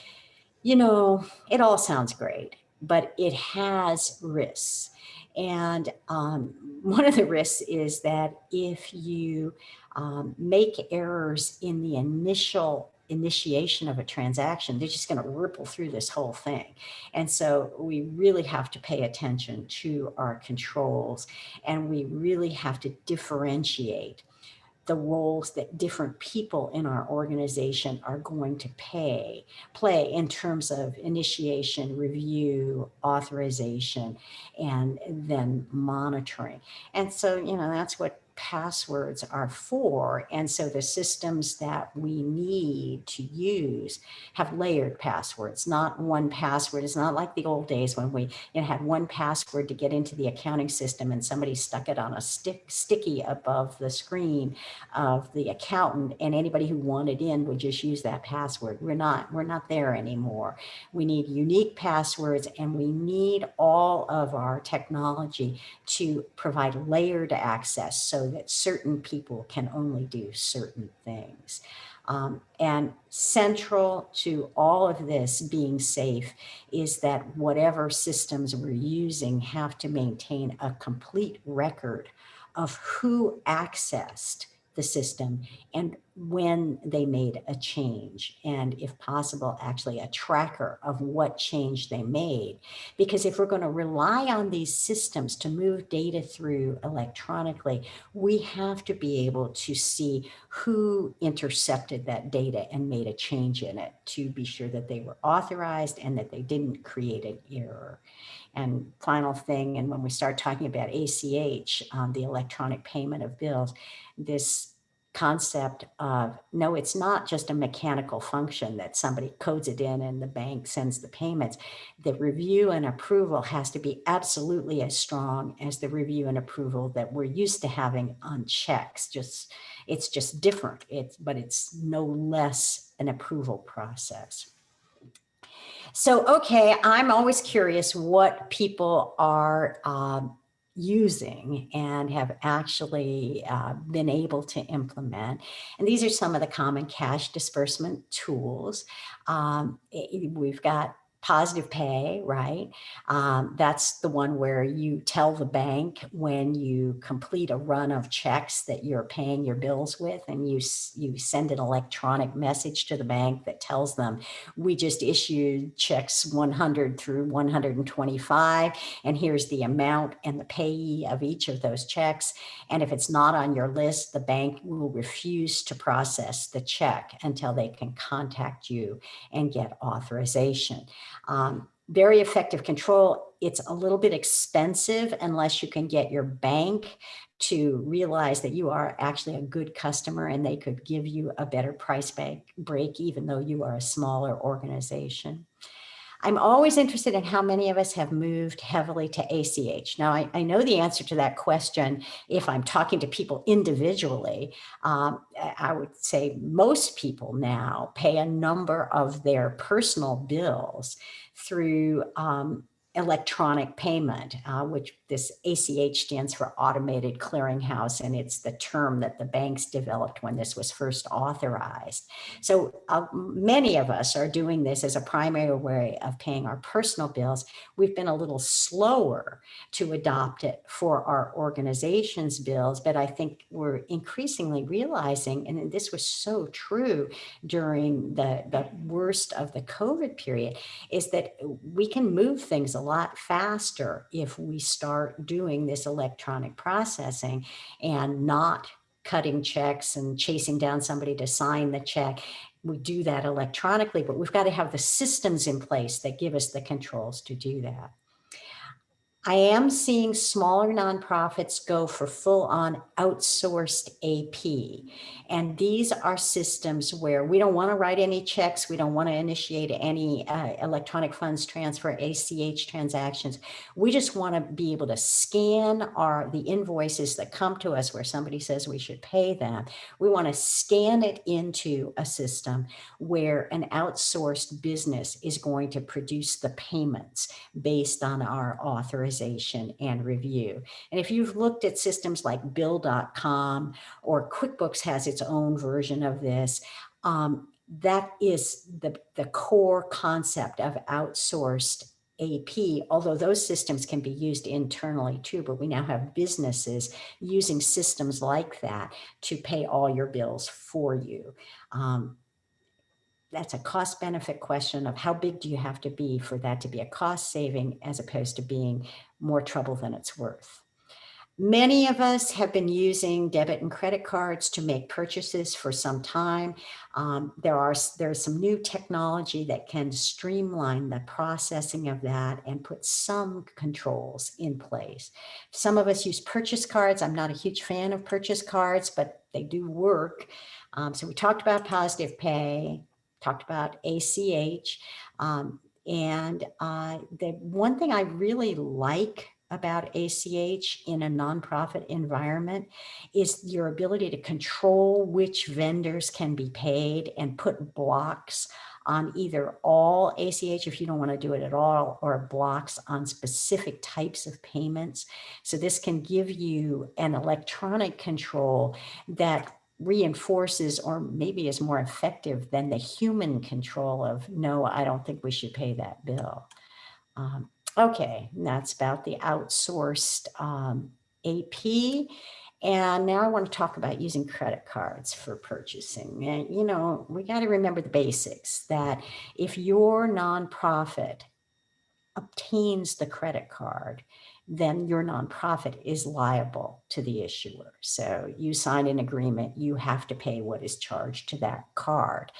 you know, it all sounds great, but it has risks. And um, one of the risks is that if you um, make errors in the initial initiation of a transaction, they're just going to ripple through this whole thing. And so we really have to pay attention to our controls and we really have to differentiate the roles that different people in our organization are going to pay, play in terms of initiation, review, authorization, and then monitoring. And so, you know, that's what passwords are for. And so the systems that we need to use have layered passwords, not one password. It's not like the old days when we you know, had one password to get into the accounting system and somebody stuck it on a stick sticky above the screen of the accountant and anybody who wanted in would just use that password. We're not, we're not there anymore. We need unique passwords and we need all of our technology to provide layered access so that certain people can only do certain things. Um, and central to all of this being safe is that whatever systems we're using have to maintain a complete record of who accessed the system and when they made a change and if possible, actually a tracker of what change they made. Because if we're going to rely on these systems to move data through electronically, we have to be able to see who intercepted that data and made a change in it to be sure that they were authorized and that they didn't create an error. And final thing, and when we start talking about ACH, um, the electronic payment of bills, this concept of no, it's not just a mechanical function that somebody codes it in and the bank sends the payments. The review and approval has to be absolutely as strong as the review and approval that we're used to having on checks. Just it's just different. It's but it's no less an approval process. So, okay, I'm always curious what people are um, using and have actually uh, been able to implement. And these are some of the common cash disbursement tools. Um, we've got positive pay, right? Um, that's the one where you tell the bank when you complete a run of checks that you're paying your bills with, and you you send an electronic message to the bank that tells them we just issued checks 100 through 125, and here's the amount and the payee of each of those checks. And if it's not on your list, the bank will refuse to process the check until they can contact you and get authorization. Um, very effective control. It's a little bit expensive unless you can get your bank to realize that you are actually a good customer and they could give you a better price break, break even though you are a smaller organization. I'm always interested in how many of us have moved heavily to ACH. Now, I, I know the answer to that question if I'm talking to people individually. Um, I would say most people now pay a number of their personal bills through um, electronic payment, uh, which this ACH stands for Automated Clearinghouse, and it's the term that the banks developed when this was first authorized. So uh, many of us are doing this as a primary way of paying our personal bills. We've been a little slower to adopt it for our organization's bills, but I think we're increasingly realizing, and this was so true during the, the worst of the COVID period, is that we can move things a lot faster if we start doing this electronic processing and not cutting checks and chasing down somebody to sign the check. We do that electronically, but we've got to have the systems in place that give us the controls to do that. I am seeing smaller nonprofits go for full on outsourced AP. And these are systems where we don't want to write any checks. We don't want to initiate any uh, electronic funds transfer, ACH transactions. We just want to be able to scan our the invoices that come to us where somebody says we should pay them. We want to scan it into a system where an outsourced business is going to produce the payments based on our authorization and review. And if you've looked at systems like bill.com or QuickBooks has its own version of this, um, that is the, the core concept of outsourced AP, although those systems can be used internally too, but we now have businesses using systems like that to pay all your bills for you. Um, that's a cost benefit question of how big do you have to be for that to be a cost saving as opposed to being more trouble than it's worth. Many of us have been using debit and credit cards to make purchases for some time. Um, there are there's some new technology that can streamline the processing of that and put some controls in place. Some of us use purchase cards. I'm not a huge fan of purchase cards, but they do work. Um, so we talked about positive pay, talked about ACH. Um, and uh, the one thing I really like about ACH in a nonprofit environment is your ability to control which vendors can be paid and put blocks on either all ACH if you don't want to do it at all or blocks on specific types of payments. So this can give you an electronic control that reinforces or maybe is more effective than the human control of no, I don't think we should pay that bill. Um, okay, that's about the outsourced um, AP. And now I want to talk about using credit cards for purchasing. And, you know, we got to remember the basics that if your nonprofit obtains the credit card, then your nonprofit is liable to the issuer. So you sign an agreement, you have to pay what is charged to that card.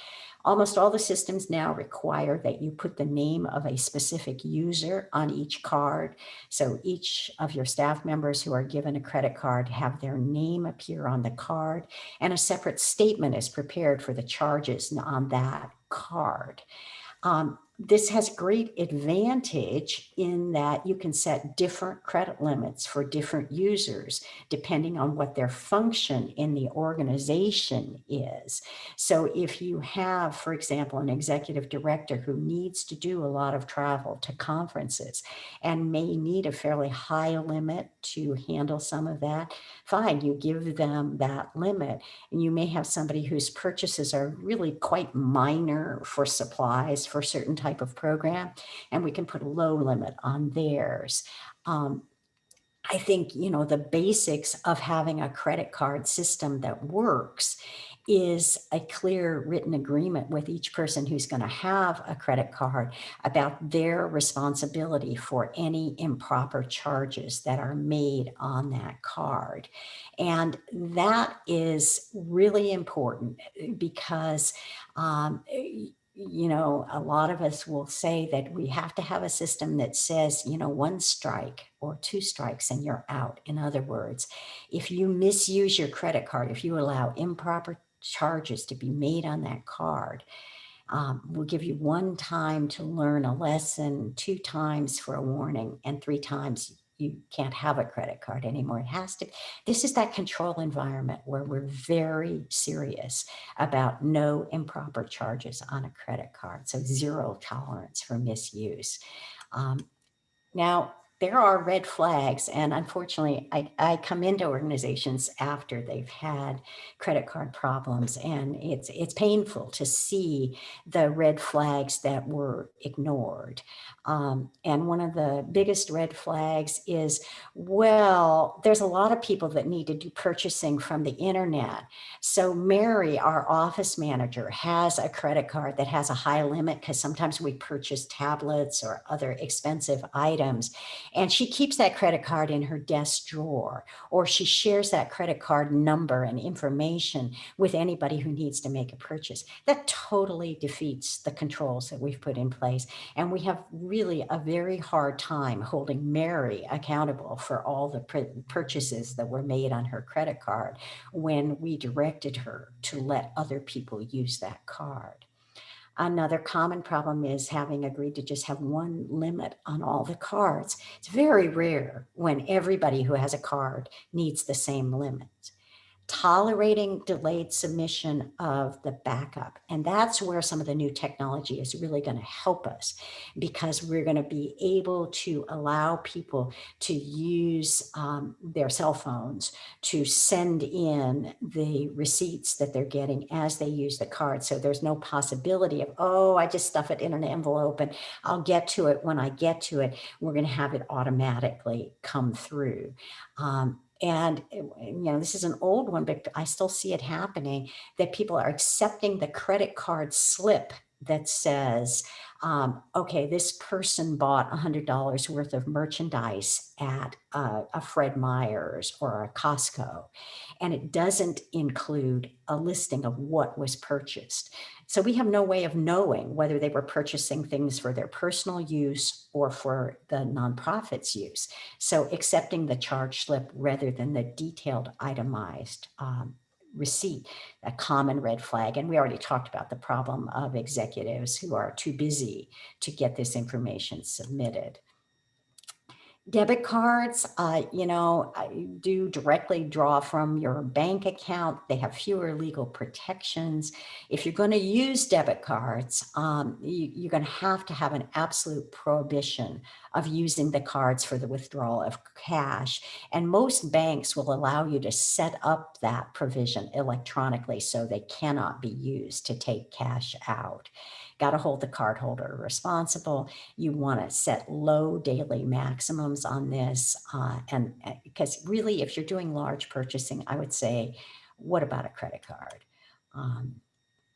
Almost all the systems now require that you put the name of a specific user on each card. So each of your staff members who are given a credit card have their name appear on the card and a separate statement is prepared for the charges on that card. Um, this has great advantage in that you can set different credit limits for different users depending on what their function in the organization is. So if you have, for example, an executive director who needs to do a lot of travel to conferences and may need a fairly high limit to handle some of that, fine, you give them that limit. And you may have somebody whose purchases are really quite minor for supplies for certain type of program, and we can put a low limit on theirs. Um, I think, you know, the basics of having a credit card system that works is a clear written agreement with each person who's going to have a credit card about their responsibility for any improper charges that are made on that card. And that is really important because um, you know, a lot of us will say that we have to have a system that says, you know, one strike or two strikes and you're out. In other words, if you misuse your credit card, if you allow improper charges to be made on that card, um, we'll give you one time to learn a lesson, two times for a warning, and three times you can't have a credit card anymore. It has to, this is that control environment where we're very serious about no improper charges on a credit card. So zero tolerance for misuse. Um, now, there are red flags. And unfortunately, I, I come into organizations after they've had credit card problems. And it's, it's painful to see the red flags that were ignored. Um, and one of the biggest red flags is, well, there's a lot of people that need to do purchasing from the internet. So Mary, our office manager, has a credit card that has a high limit because sometimes we purchase tablets or other expensive items. And she keeps that credit card in her desk drawer, or she shares that credit card number and information with anybody who needs to make a purchase. That totally defeats the controls that we've put in place. And we have really a very hard time holding Mary accountable for all the purchases that were made on her credit card when we directed her to let other people use that card. Another common problem is having agreed to just have one limit on all the cards. It's very rare when everybody who has a card needs the same limit tolerating delayed submission of the backup. And that's where some of the new technology is really going to help us because we're going to be able to allow people to use um, their cell phones to send in the receipts that they're getting as they use the card. So there's no possibility of, oh, I just stuff it in an envelope and I'll get to it when I get to it. We're going to have it automatically come through. Um, and, eh, you know, this is an old one, but I still see it happening that people are accepting the credit card slip that says, um, okay, this person bought $100 worth of merchandise at a, a Fred Meyer's or a Costco, and it doesn't include a listing of what was purchased. So we have no way of knowing whether they were purchasing things for their personal use or for the nonprofit's use. So accepting the charge slip rather than the detailed itemized um, receipt, a common red flag. And we already talked about the problem of executives who are too busy to get this information submitted. Debit cards, uh, you know, do directly draw from your bank account. They have fewer legal protections. If you're going to use debit cards, um, you, you're going to have to have an absolute prohibition of using the cards for the withdrawal of cash. And most banks will allow you to set up that provision electronically so they cannot be used to take cash out. Got to hold the cardholder responsible. You want to set low daily maximums on this. Uh, and uh, because really, if you're doing large purchasing, I would say, what about a credit card? Um,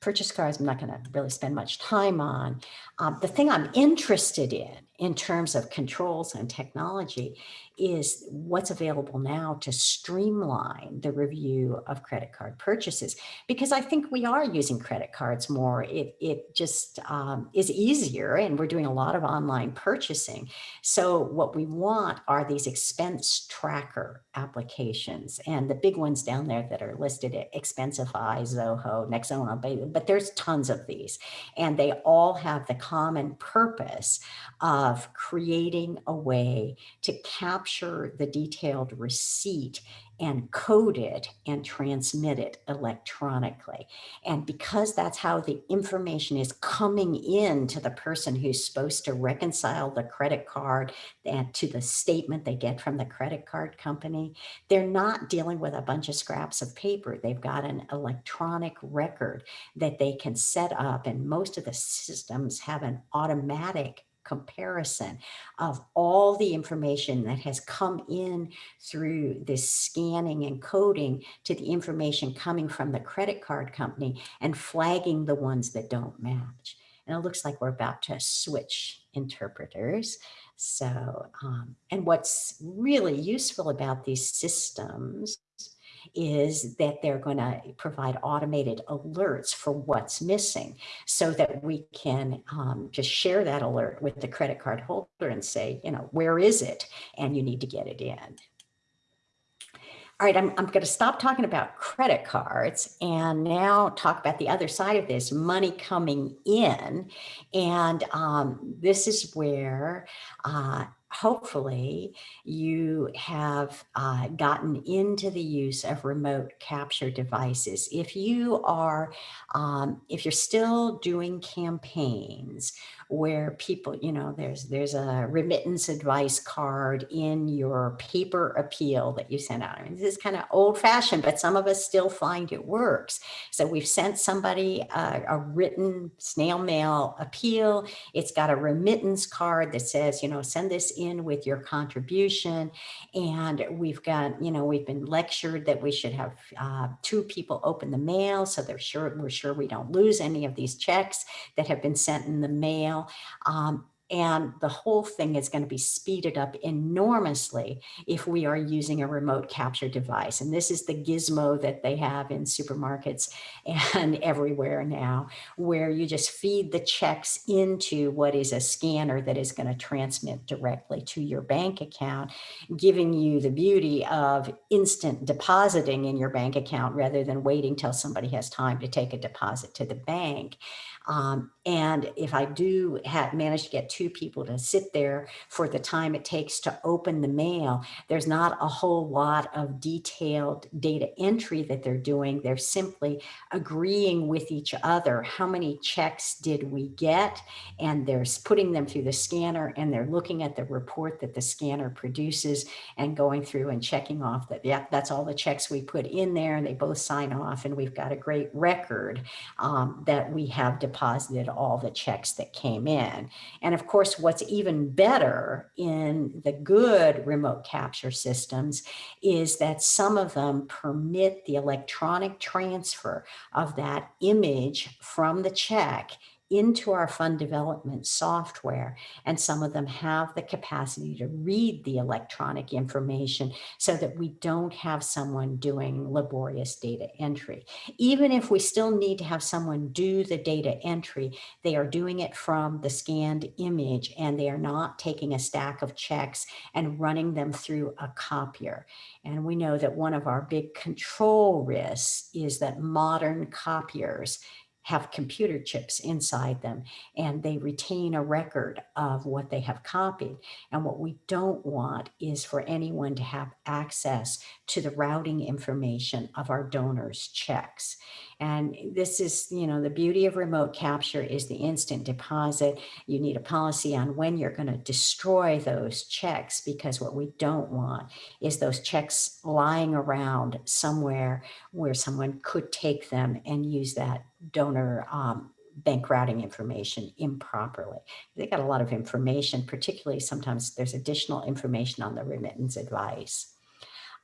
purchase cards, I'm not going to really spend much time on. Um, the thing I'm interested in, in terms of controls and technology, is what's available now to streamline the review of credit card purchases. Because I think we are using credit cards more. It, it just um, is easier, and we're doing a lot of online purchasing. So, what we want are these expense tracker applications, and the big ones down there that are listed at Expensify, Zoho, Nexonia, but there's tons of these, and they all have the common purpose of creating a way to capture the detailed receipt and code it and transmit it electronically. And because that's how the information is coming in to the person who's supposed to reconcile the credit card and to the statement they get from the credit card company, they're not dealing with a bunch of scraps of paper. They've got an electronic record that they can set up and most of the systems have an automatic comparison of all the information that has come in through this scanning and coding to the information coming from the credit card company and flagging the ones that don't match. And it looks like we're about to switch interpreters. So, um, and what's really useful about these systems is that they're going to provide automated alerts for what's missing so that we can um, just share that alert with the credit card holder and say, you know, where is it? And you need to get it in. All right, I'm, I'm going to stop talking about credit cards and now talk about the other side of this, money coming in. And um, this is where uh, hopefully you have uh, gotten into the use of remote capture devices. If you are, um, if you're still doing campaigns where people, you know, there's there's a remittance advice card in your paper appeal that you send out. I mean, this is kind of old fashioned, but some of us still find it works. So we've sent somebody a, a written snail mail appeal. It's got a remittance card that says, you know, send this in with your contribution. And we've got, you know, we've been lectured that we should have uh, two people open the mail so they're sure we're sure we don't lose any of these checks that have been sent in the mail. Um, and the whole thing is going to be speeded up enormously if we are using a remote capture device. And this is the gizmo that they have in supermarkets and everywhere now, where you just feed the checks into what is a scanner that is going to transmit directly to your bank account, giving you the beauty of instant depositing in your bank account rather than waiting till somebody has time to take a deposit to the bank. Um, and if I do have manage to get two people to sit there for the time it takes to open the mail, there's not a whole lot of detailed data entry that they're doing. They're simply agreeing with each other. How many checks did we get? And they're putting them through the scanner and they're looking at the report that the scanner produces and going through and checking off that, yeah, that's all the checks we put in there. And they both sign off and we've got a great record um, that we have deposited all the checks that came in. And of course, what's even better in the good remote capture systems is that some of them permit the electronic transfer of that image from the check into our fund development software. And some of them have the capacity to read the electronic information so that we don't have someone doing laborious data entry. Even if we still need to have someone do the data entry, they are doing it from the scanned image and they are not taking a stack of checks and running them through a copier. And we know that one of our big control risks is that modern copiers have computer chips inside them and they retain a record of what they have copied. And what we don't want is for anyone to have access to the routing information of our donors' checks. And this is, you know, the beauty of remote capture is the instant deposit. You need a policy on when you're going to destroy those checks because what we don't want is those checks lying around somewhere where someone could take them and use that donor um, bank routing information improperly. They got a lot of information, particularly sometimes there's additional information on the remittance advice.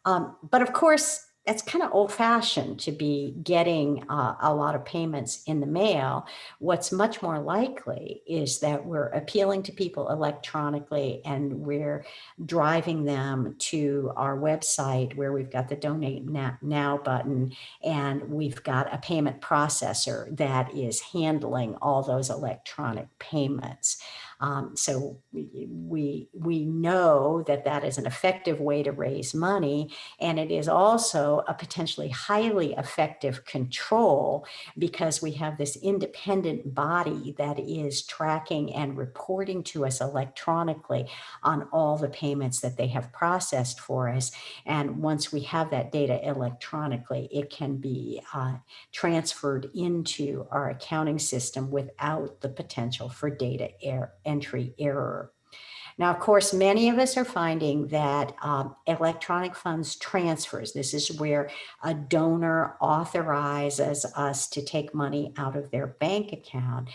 Um, but of course, it's kind of old fashioned to be getting uh, a lot of payments in the mail. What's much more likely is that we're appealing to people electronically and we're driving them to our website where we've got the donate now button and we've got a payment processor that is handling all those electronic payments. Um, so we, we, know that that is an effective way to raise money. And it is also a potentially highly effective control because we have this independent body that is tracking and reporting to us electronically on all the payments that they have processed for us. And once we have that data electronically, it can be uh, transferred into our accounting system without the potential for data error entry error. Now, of course, many of us are finding that um, electronic funds transfers, this is where a donor authorizes us to take money out of their bank account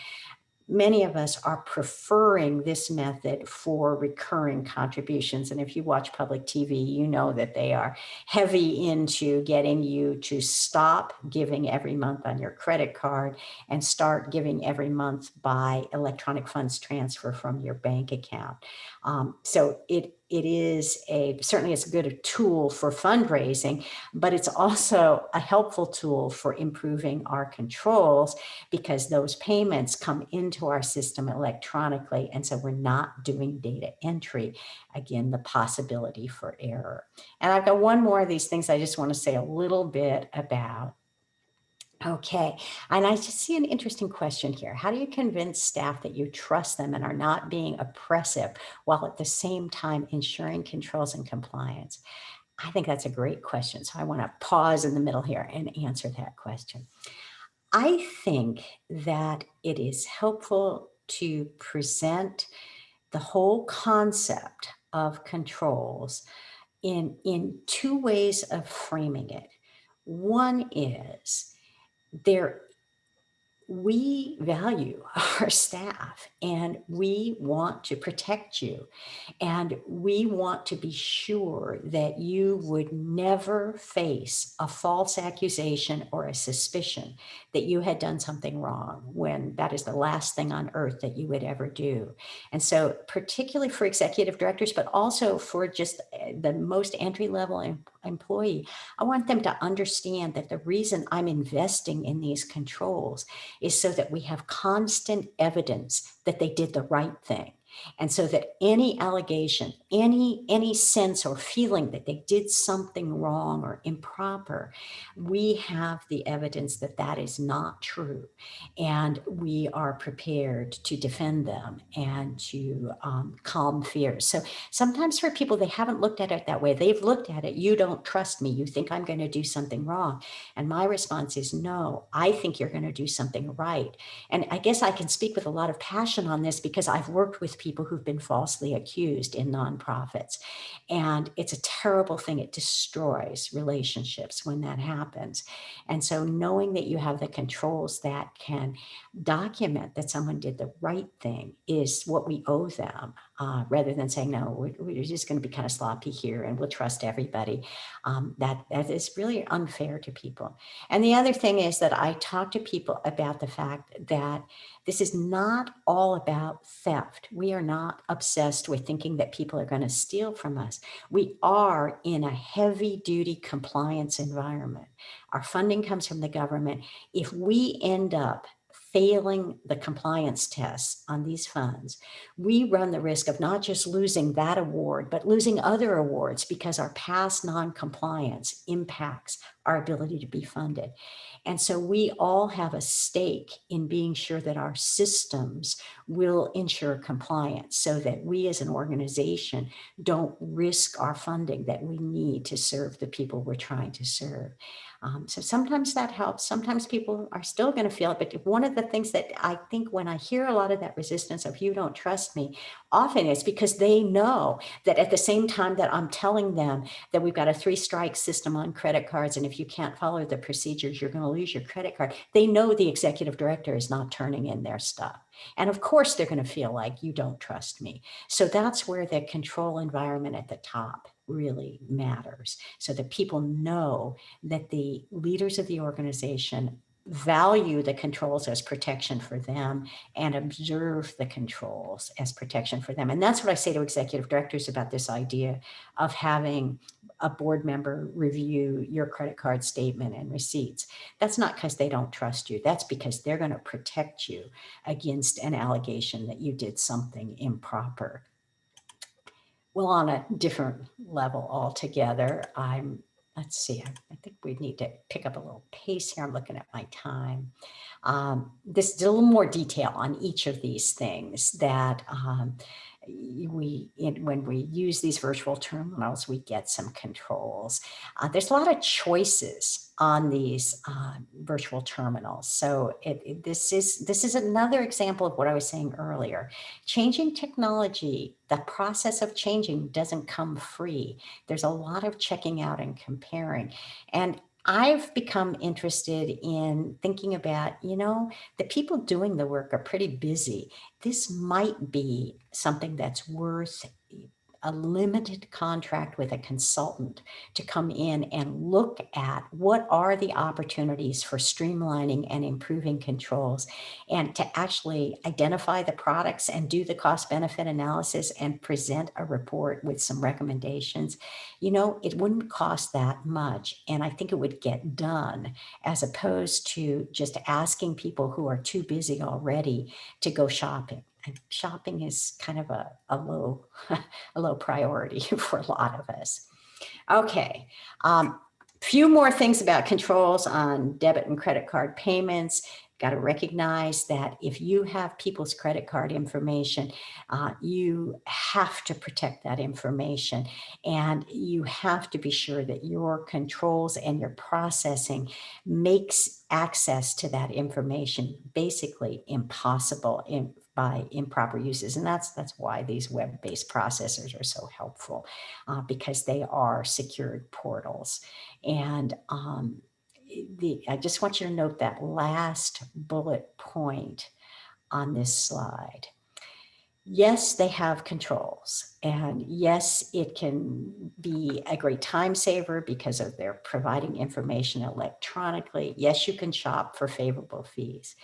many of us are preferring this method for recurring contributions. And if you watch public TV, you know that they are heavy into getting you to stop giving every month on your credit card and start giving every month by electronic funds transfer from your bank account. Um, so it it is a certainly it's a good tool for fundraising, but it's also a helpful tool for improving our controls because those payments come into our system electronically. And so we're not doing data entry. Again, the possibility for error. And I've got one more of these things I just want to say a little bit about. Okay, and I just see an interesting question here. How do you convince staff that you trust them and are not being oppressive while at the same time ensuring controls and compliance? I think that's a great question. So I want to pause in the middle here and answer that question. I think that it is helpful to present the whole concept of controls in, in two ways of framing it. One is there we value our staff and we want to protect you and we want to be sure that you would never face a false accusation or a suspicion that you had done something wrong when that is the last thing on earth that you would ever do. And so particularly for executive directors, but also for just eh, the most entry level employee, I want them to understand that the reason I'm investing in these controls is so that we have constant evidence that they did the right thing. And so that any allegation, any, any sense or feeling that they did something wrong or improper, we have the evidence that that is not true. And we are prepared to defend them and to um, calm fears. So sometimes for people, they haven't looked at it that way. They've looked at it, you don't trust me. You think I'm going to do something wrong. And my response is no, I think you're going to do something right. And I guess I can speak with a lot of passion on this because I've worked with people who've been falsely accused in nonprofits. And it's a terrible thing. It destroys relationships when that happens. And so knowing that you have the controls that can document that someone did the right thing is what we owe them uh, rather than saying, no, we're, we're just going to be kind of sloppy here and we'll trust everybody. Um, that, that is really unfair to people. And the other thing is that I talk to people about the fact that this is not all about theft. We are not obsessed with thinking that people are going to steal from us. We are in a heavy duty compliance environment. Our funding comes from the government. If we end up failing the compliance tests on these funds, we run the risk of not just losing that award, but losing other awards because our past non-compliance impacts our ability to be funded. And so we all have a stake in being sure that our systems will ensure compliance so that we as an organization don't risk our funding that we need to serve the people we're trying to serve. Um, so sometimes that helps. Sometimes people are still going to feel it. But one of the things that I think when I hear a lot of that resistance of you don't trust me, often it's because they know that at the same time that I'm telling them that we've got a three strike system on credit cards. And if you can't follow the procedures, you're going to lose your credit card. They know the executive director is not turning in their stuff. And of course, they're going to feel like you don't trust me. So that's where the control environment at the top really matters. So that people know that the leaders of the organization value the controls as protection for them and observe the controls as protection for them. And that's what I say to executive directors about this idea of having a board member review your credit card statement and receipts. That's not because they don't trust you. That's because they're going to protect you against an allegation that you did something improper. Well, on a different level altogether, I'm, let's see, I, I think we need to pick up a little pace here. I'm looking at my time. Um, this is a little more detail on each of these things that um, we when we use these virtual terminals, we get some controls. Uh, there's a lot of choices on these uh, virtual terminals. So it, it, this is this is another example of what I was saying earlier. Changing technology, the process of changing doesn't come free. There's a lot of checking out and comparing. And I've become interested in thinking about, you know, the people doing the work are pretty busy. This might be something that's worth a limited contract with a consultant to come in and look at what are the opportunities for streamlining and improving controls and to actually identify the products and do the cost benefit analysis and present a report with some recommendations. You know, it wouldn't cost that much. And I think it would get done as opposed to just asking people who are too busy already to go shopping shopping is kind of a, a low a low priority for a lot of us. Okay, um, few more things about controls on debit and credit card payments. Got to recognize that if you have people's credit card information, uh, you have to protect that information and you have to be sure that your controls and your processing makes access to that information basically impossible in, by improper uses. And that's, that's why these web-based processors are so helpful uh, because they are secured portals. And um, the, I just want you to note that last bullet point on this slide. Yes, they have controls and yes, it can be a great time saver because of their providing information electronically. Yes, you can shop for favorable fees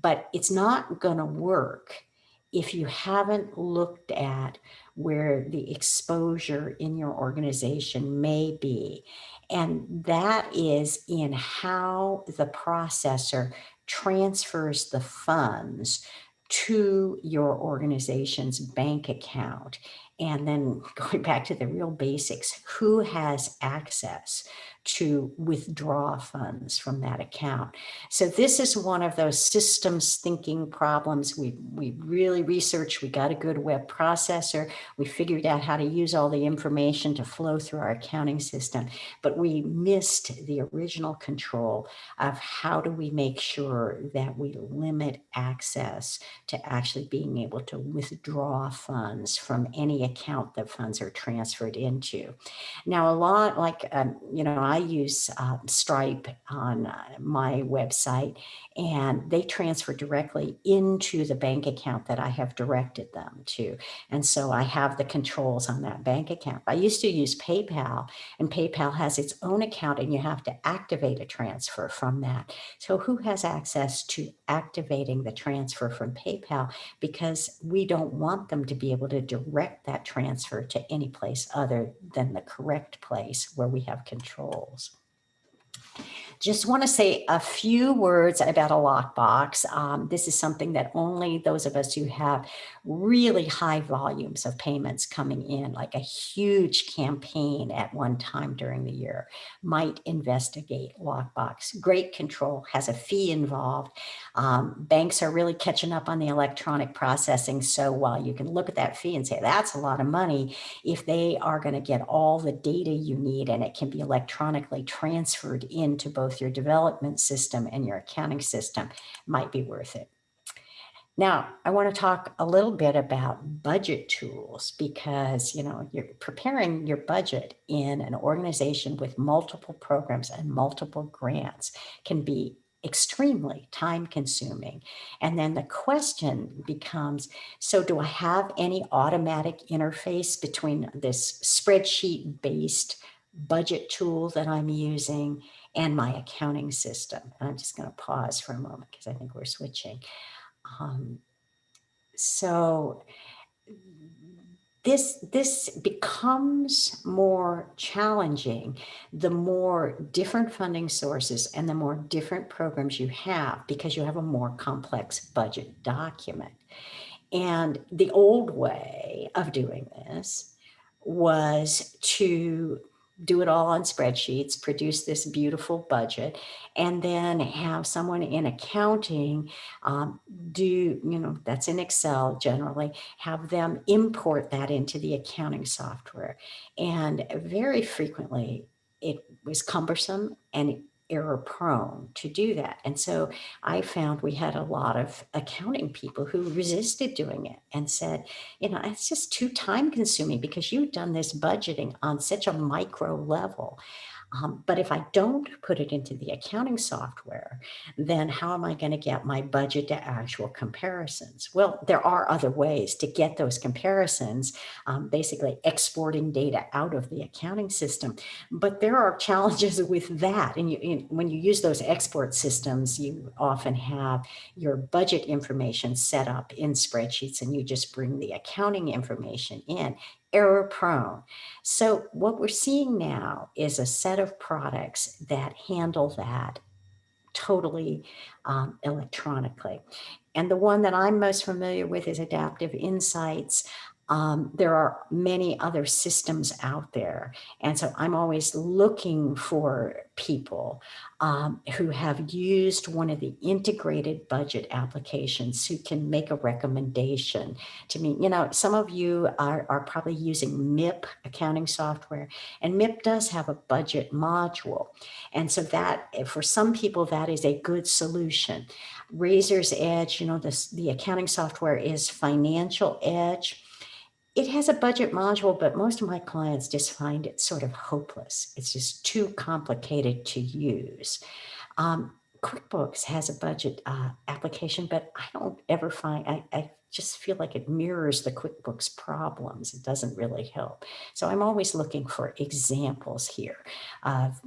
but it's not going to work if you haven't looked at where the exposure in your organization may be. And that is in how the processor transfers the funds to your organization's bank account. And then going back to the real basics, who has access to withdraw funds from that account. So this is one of those systems thinking problems. We, we really researched, we got a good web processor. We figured out how to use all the information to flow through our accounting system, but we missed the original control of how do we make sure that we limit access to actually being able to withdraw funds from any account that funds are transferred into. Now, a lot like, um, you know, I I use uh, Stripe on uh, my website and they transfer directly into the bank account that I have directed them to. And so I have the controls on that bank account. I used to use PayPal and PayPal has its own account and you have to activate a transfer from that. So who has access to activating the transfer from PayPal because we don't want them to be able to direct that transfer to any place other than the correct place where we have control goals just want to say a few words about a lockbox. Um, this is something that only those of us who have really high volumes of payments coming in, like a huge campaign at one time during the year, might investigate lockbox. Great control has a fee involved. Um, banks are really catching up on the electronic processing. So while you can look at that fee and say that's a lot of money, if they are going to get all the data you need and it can be electronically transferred into both your development system and your accounting system, might be worth it. Now, I want to talk a little bit about budget tools because, you know, you're preparing your budget in an organization with multiple programs and multiple grants can be extremely time consuming. And then the question becomes, so do I have any automatic interface between this spreadsheet based budget tool that I'm using and my accounting system? And I'm just going to pause for a moment because I think we're switching. Um, so this this becomes more challenging the more different funding sources and the more different programs you have because you have a more complex budget document and the old way of doing this was to do it all on spreadsheets, produce this beautiful budget, and then have someone in accounting um, do, you know, that's in Excel generally, have them import that into the accounting software. And very frequently it was cumbersome and error prone to do that. And so I found we had a lot of accounting people who resisted doing it and said, you know, it's just too time consuming because you've done this budgeting on such a micro level. Um, but if I don't put it into the accounting software, then how am I going to get my budget to actual comparisons? Well, there are other ways to get those comparisons, um, basically exporting data out of the accounting system. But there are challenges with that. And you, when you use those export systems, you often have your budget information set up in spreadsheets and you just bring the accounting information in error prone. So what we're seeing now is a set of products that handle that totally um, electronically. And the one that I'm most familiar with is Adaptive Insights. Um, there are many other systems out there. And so I'm always looking for people um, who have used one of the integrated budget applications who can make a recommendation to me. You know, some of you are, are probably using MIP accounting software and MIP does have a budget module. And so that for some people, that is a good solution. Raiser's Edge, you know, this, the accounting software is Financial Edge it has a budget module, but most of my clients just find it sort of hopeless. It's just too complicated to use. Um, QuickBooks has a budget uh, application, but I don't ever find, I, I just feel like it mirrors the QuickBooks problems. It doesn't really help. So I'm always looking for examples here of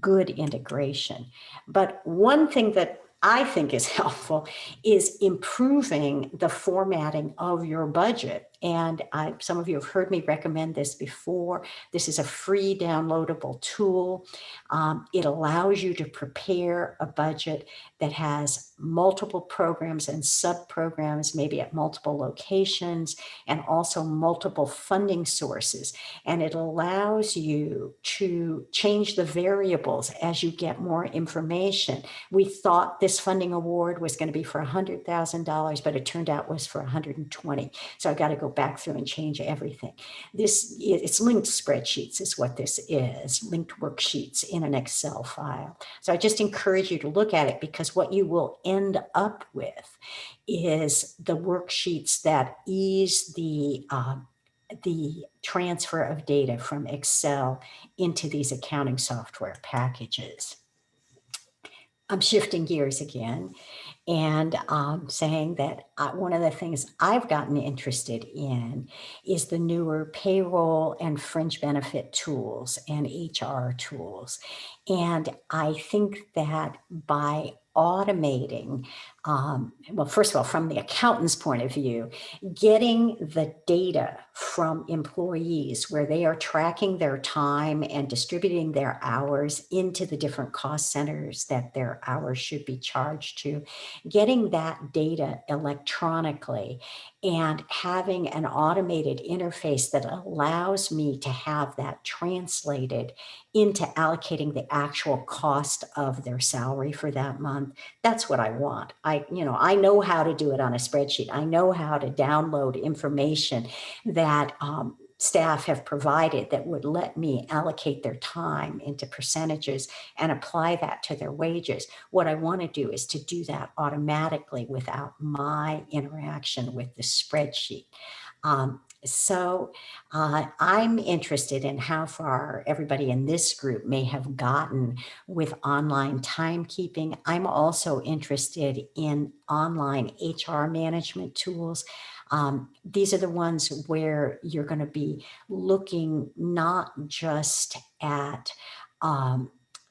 good integration. But one thing that I think is helpful is improving the formatting of your budget. And I, some of you have heard me recommend this before. This is a free downloadable tool. Um, it allows you to prepare a budget that has multiple programs and sub-programs, maybe at multiple locations, and also multiple funding sources. And it allows you to change the variables as you get more information. We thought this funding award was going to be for $100,000, but it turned out was for 120. So I got to go back through and change everything. This It's linked spreadsheets is what this is, linked worksheets in an Excel file. So I just encourage you to look at it because what you will end up with is the worksheets that ease the uh, the transfer of data from Excel into these accounting software packages. I'm shifting gears again and um, saying that uh, one of the things I've gotten interested in is the newer payroll and fringe benefit tools and HR tools. And I think that by automating um, well, first of all, from the accountant's point of view, getting the data from employees where they are tracking their time and distributing their hours into the different cost centers that their hours should be charged to, getting that data electronically and having an automated interface that allows me to have that translated into allocating the actual cost of their salary for that month. That's what I want. I, you know, I know how to do it on a spreadsheet. I know how to download information that um, staff have provided that would let me allocate their time into percentages and apply that to their wages. What I want to do is to do that automatically without my interaction with the spreadsheet. Um, so uh, I'm interested in how far everybody in this group may have gotten with online timekeeping. I'm also interested in online HR management tools. Um, these are the ones where you're going to be looking not just at um,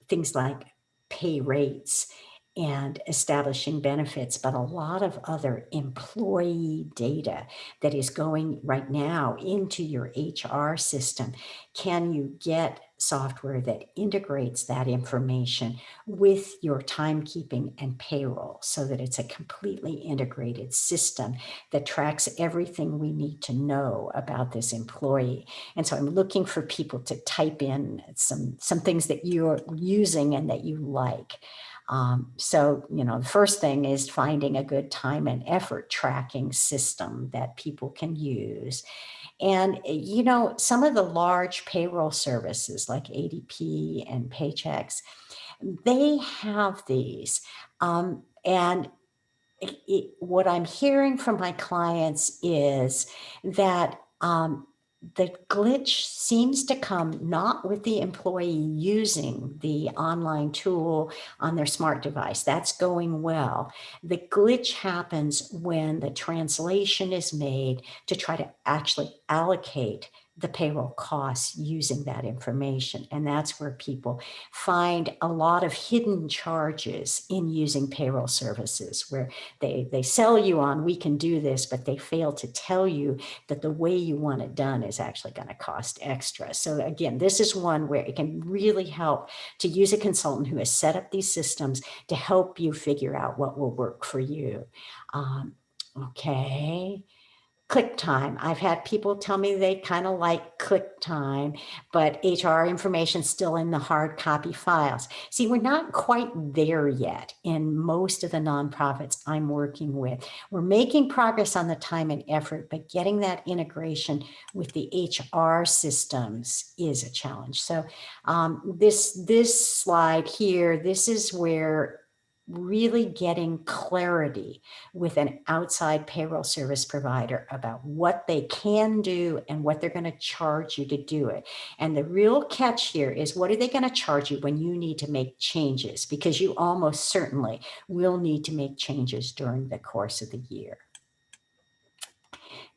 things like pay rates and establishing benefits, but a lot of other employee data that is going right now into your HR system. Can you get software that integrates that information with your timekeeping and payroll so that it's a completely integrated system that tracks everything we need to know about this employee. And so I'm looking for people to type in some, some things that you're using and that you like. Um, so, you know, the first thing is finding a good time and effort tracking system that people can use. And, eh, you know, some of the large payroll services like ADP and Paychex, they have these. Um, and it, it, what I'm hearing from my clients is that um, the glitch seems to come not with the employee using the online tool on their smart device. That's going well. The glitch happens when the translation is made to try to actually allocate the payroll costs using that information. And that's where people find a lot of hidden charges in using payroll services where they, they sell you on, we can do this, but they fail to tell you that the way you want it done is actually going to cost extra. So again, this is one where it can really help to use a consultant who has set up these systems to help you figure out what will work for you. Um, okay ClickTime. I've had people tell me they kind of like ClickTime, but HR information still in the hard copy files. See, we're not quite there yet in most of the nonprofits I'm working with. We're making progress on the time and effort, but getting that integration with the HR systems is a challenge. So um, this, this slide here, this is where really getting clarity with an outside payroll service provider about what they can do and what they're going to charge you to do it. And the real catch here is what are they going to charge you when you need to make changes? Because you almost certainly will need to make changes during the course of the year.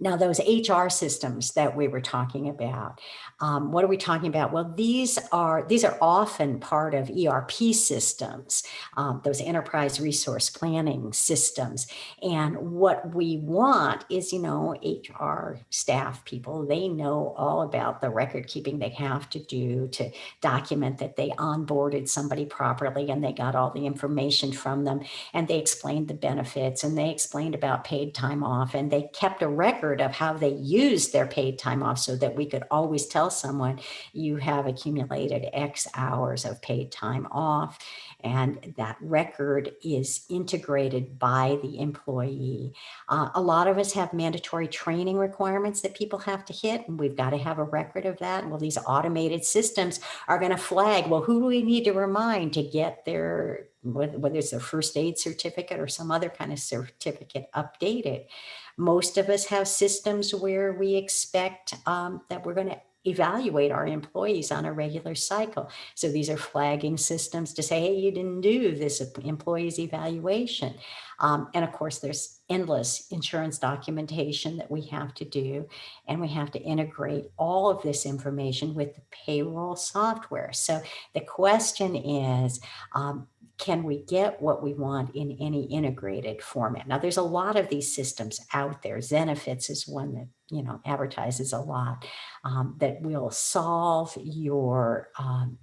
Now, those HR systems that we were talking about, um, what are we talking about? Well, these are these are often part of ERP systems, um, those enterprise resource planning systems. And what we want is, you know, HR staff people, they know all about the record keeping they have to do to document that they onboarded somebody properly and they got all the information from them and they explained the benefits and they explained about paid time off and they kept a record of how they used their paid time off so that we could always tell someone you have accumulated X hours of paid time off. And that record is integrated by the employee. Uh, a lot of us have mandatory training requirements that people have to hit, and we've got to have a record of that. Well, these automated systems are going to flag, well, who do we need to remind to get their whether it's a first aid certificate or some other kind of certificate updated. Most of us have systems where we expect um, that we're going to evaluate our employees on a regular cycle. So these are flagging systems to say, hey, you didn't do this employee's evaluation. Um, and of course, there's endless insurance documentation that we have to do. And we have to integrate all of this information with the payroll software. So the question is, um, can we get what we want in any integrated format? Now, there's a lot of these systems out there. Zenefits is one that, you know, advertises a lot um, that will solve your, um,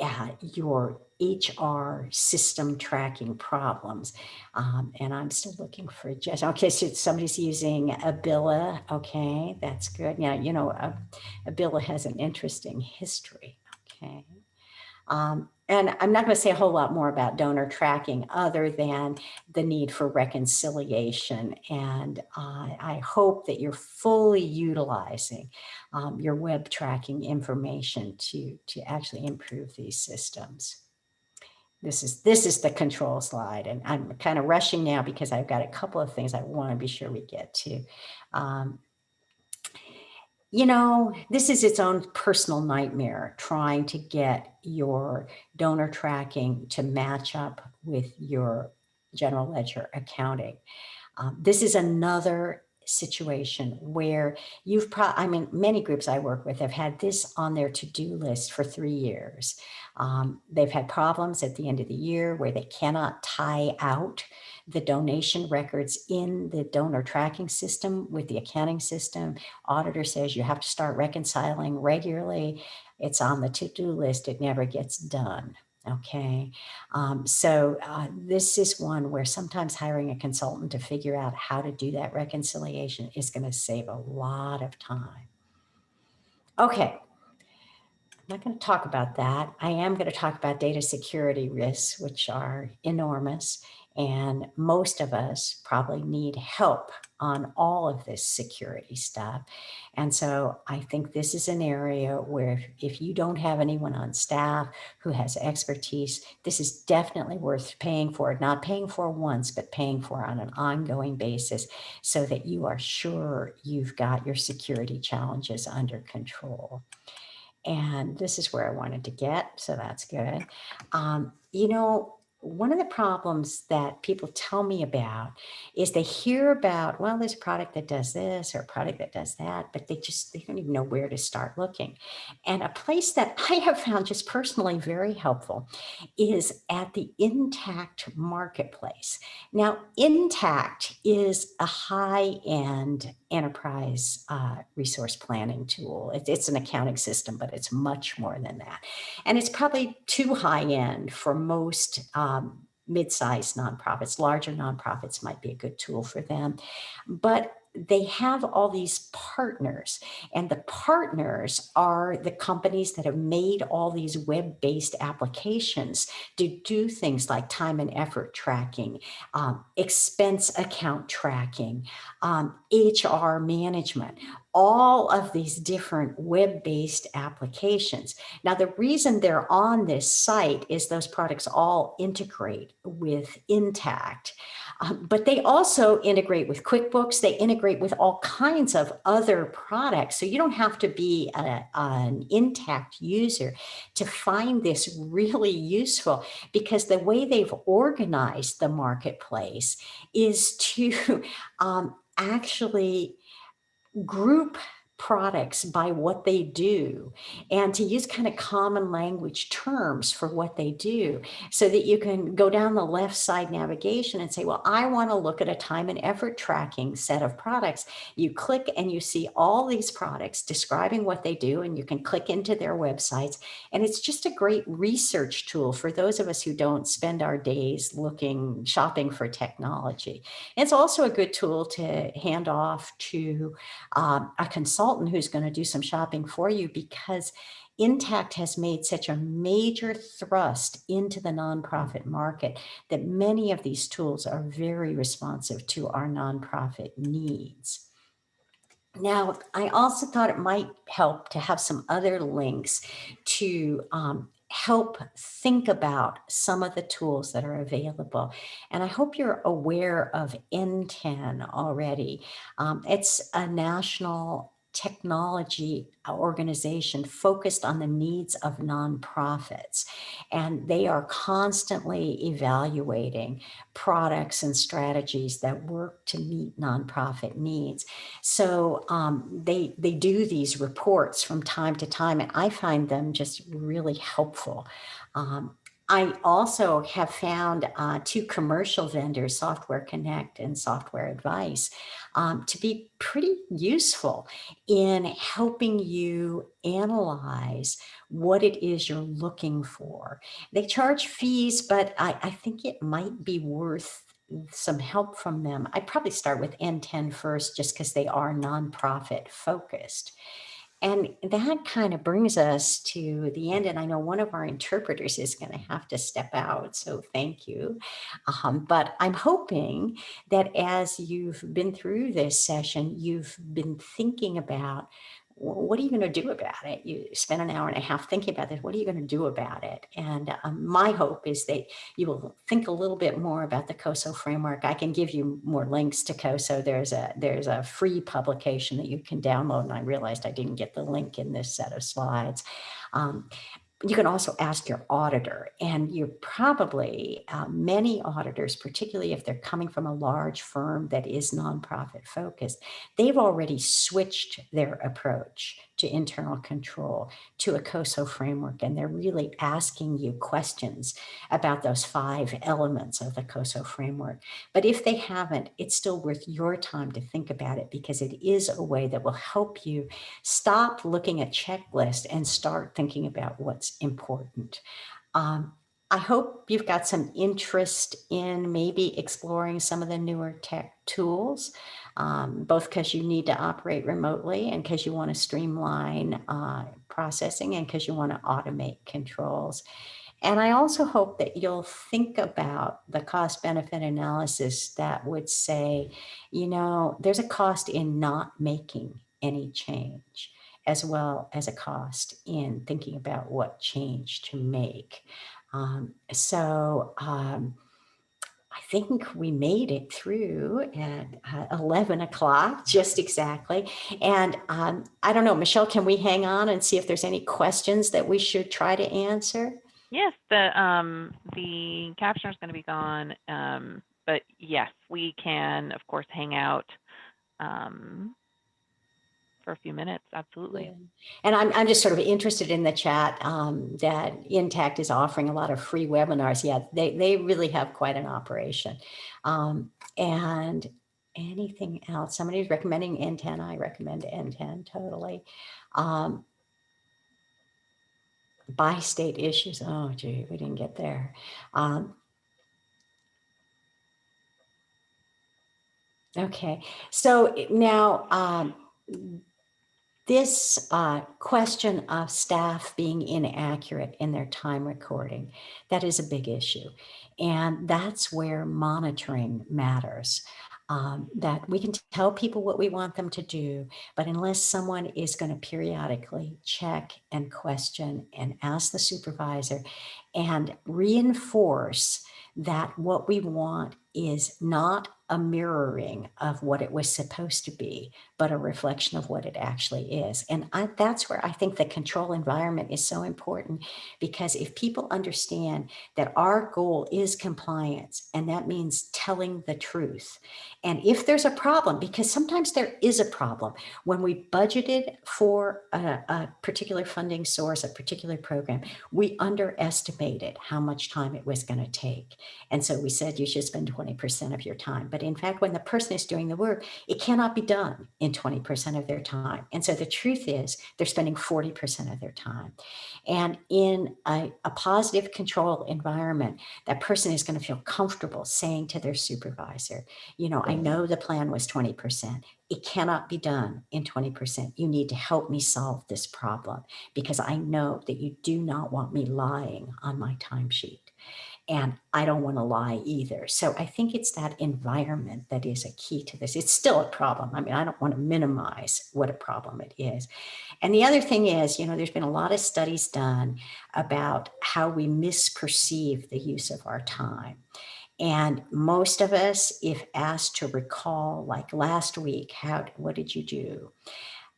uh, your HR system tracking problems. Um, and I'm still looking for just, okay, so somebody's using Abila. Okay, that's good. Yeah, you know, uh, Abila has an interesting history. Okay. Um, and I'm not going to say a whole lot more about donor tracking other than the need for reconciliation. And uh, I hope that you're fully utilizing um, your web tracking information to, to actually improve these systems. This is, this is the control slide and I'm kind of rushing now because I've got a couple of things I want to be sure we get to. Um, you know, this is its own personal nightmare trying to get your donor tracking to match up with your general ledger accounting. Um, this is another situation where you've pro I mean, many groups I work with have had this on their to-do list for three years. Um, they've had problems at the end of the year where they cannot tie out the donation records in the donor tracking system with the accounting system. Auditor says you have to start reconciling regularly. It's on the to-do list. It never gets done. Okay, um, so uh, this is one where sometimes hiring a consultant to figure out how to do that reconciliation is going to save a lot of time. Okay, I'm not going to talk about that. I am going to talk about data security risks, which are enormous. And most of us probably need help on all of this security stuff. And so I think this is an area where if you don't have anyone on staff who has expertise, this is definitely worth paying for, not paying for once, but paying for on an ongoing basis so that you are sure you've got your security challenges under control. And this is where I wanted to get, so that's good. Um, you know, one of the problems that people tell me about is they hear about, well, there's a product that does this or a product that does that, but they just, they don't even know where to start looking. And a place that I have found just personally very helpful is at the Intacct Marketplace. Now, Intacct is a high-end enterprise uh, resource planning tool. It, it's an accounting system, but it's much more than that. And it's probably too high end for most um, mid-sized nonprofits. Larger nonprofits might be a good tool for them. But they have all these partners and the partners are the companies that have made all these web-based applications to do things like time and effort tracking, um, expense account tracking, um, HR management, all of these different web-based applications. Now, the reason they're on this site is those products all integrate with Intacct. Um, but they also integrate with QuickBooks. They integrate with all kinds of other products. So you don't have to be a, an Intacct user to find this really useful because the way they've organized the marketplace is to um, actually group products by what they do and to use kind of common language terms for what they do so that you can go down the left side navigation and say, well, I want to look at a time and effort tracking set of products. You click and you see all these products describing what they do and you can click into their websites. And it's just a great research tool for those of us who don't spend our days looking, shopping for technology. It's also a good tool to hand off to um, a consultant consultant who's going to do some shopping for you because Intacct has made such a major thrust into the nonprofit market that many of these tools are very responsive to our nonprofit needs. Now, I also thought it might help to have some other links to um, help think about some of the tools that are available. And I hope you're aware of NTEN already. Um, it's a national technology organization focused on the needs of nonprofits. And they are constantly evaluating products and strategies that work to meet nonprofit needs. So um, they, they do these reports from time to time, and I find them just really helpful. Um, I also have found uh, two commercial vendors, Software Connect and Software Advice, um, to be pretty useful in helping you analyze what it is you're looking for. They charge fees, but I, I think it might be worth some help from them. I'd probably start with NTEN first, just because they are nonprofit focused. And that kind of brings us to the end. And I know one of our interpreters is going to have to step out. So thank you. Um, but I'm hoping that as you've been through this session, you've been thinking about what are you going to do about it? You spend an hour and a half thinking about this. What are you going to do about it? And um, my hope is that you will think a little bit more about the COSO framework. I can give you more links to COSO. There's a there's a free publication that you can download. And I realized I didn't get the link in this set of slides. Um, you can also ask your auditor and you're probably uh, many auditors, particularly if they're coming from a large firm that is nonprofit focused, they've already switched their approach to internal control, to a COSO framework, and they're really asking you questions about those five elements of the COSO framework. But if they haven't, it's still worth your time to think about it because it is a way that will help you stop looking at checklists and start thinking about what's important. Um, I hope you've got some interest in maybe exploring some of the newer tech tools um, both because you need to operate remotely and because you want to streamline uh, processing and because you want to automate controls. And I also hope that you'll think about the cost benefit analysis that would say, you know, there's a cost in not making any change as well as a cost in thinking about what change to make. Um, so um, I think we made it through at uh, 11 o'clock, just exactly. And um, I don't know, Michelle, can we hang on and see if there's any questions that we should try to answer? Yes, the um, the captioner is going to be gone, um, but yes, we can, of course, hang out um, for a few minutes. Absolutely. And I'm, I'm just sort of interested in the chat um, that Intacct is offering a lot of free webinars. Yeah, they, they really have quite an operation. Um, and anything else? Somebody's recommending NTEN. I recommend NTEN totally. Um, by state issues. Oh, gee, we didn't get there. Um, okay, so now um, this uh, question of staff being inaccurate in their time recording, that is a big issue. And that's where monitoring matters. Um, that we can tell people what we want them to do, but unless someone is going to periodically check and question and ask the supervisor and reinforce that what we want is not a mirroring of what it was supposed to be, but a reflection of what it actually is. And I, that's where I think the control environment is so important because if people understand that our goal is compliance, and that means telling the truth. And if there's a problem, because sometimes there is a problem, when we budgeted for a, a particular funding source, a particular program, we underestimated how much time it was going to take. And so we said you should spend 20% of your time. But in fact, when the person is doing the work, it cannot be done in 20% of their time. And so the truth is they're spending 40% of their time. And in a, a positive control environment, that person is going to feel comfortable saying to their supervisor, you know, I know the plan was 20%. It cannot be done in 20%. You need to help me solve this problem because I know that you do not want me lying on my timesheet and I don't want to lie either. So I think it's that environment that is a key to this. It's still a problem. I mean, I don't want to minimize what a problem it is. And the other thing is, you know, there's been a lot of studies done about how we misperceive the use of our time. And most of us, if asked to recall, like last week, how, what did you do?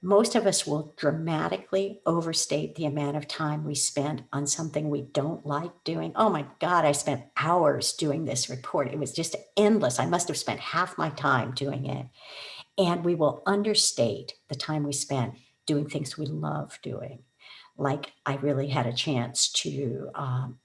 Most of us will dramatically overstate the amount of time we spend on something we don't like doing. Oh my God, I spent hours doing this report. It was just endless. I must have spent half my time doing it. And we will understate the time we spent doing things we love doing. Like I really had a chance to um,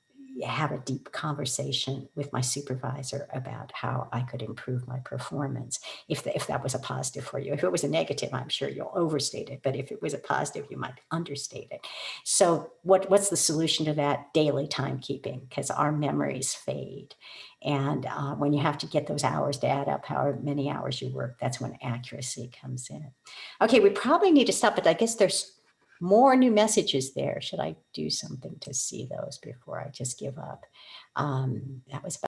have a deep conversation with my supervisor about how I could improve my performance. If, the- if that was a positive for you, if it was a negative, I'm sure you'll overstate it, but if it was a positive, you might understate it. So what, what's the solution to that? Daily timekeeping, because our memories fade. And uh, when you have to get those hours to add up, however many hours you work, that's when accuracy comes in. Okay, we probably need to stop, but I guess there's more new messages there. Should I do something to see those before I just give up? Um, that was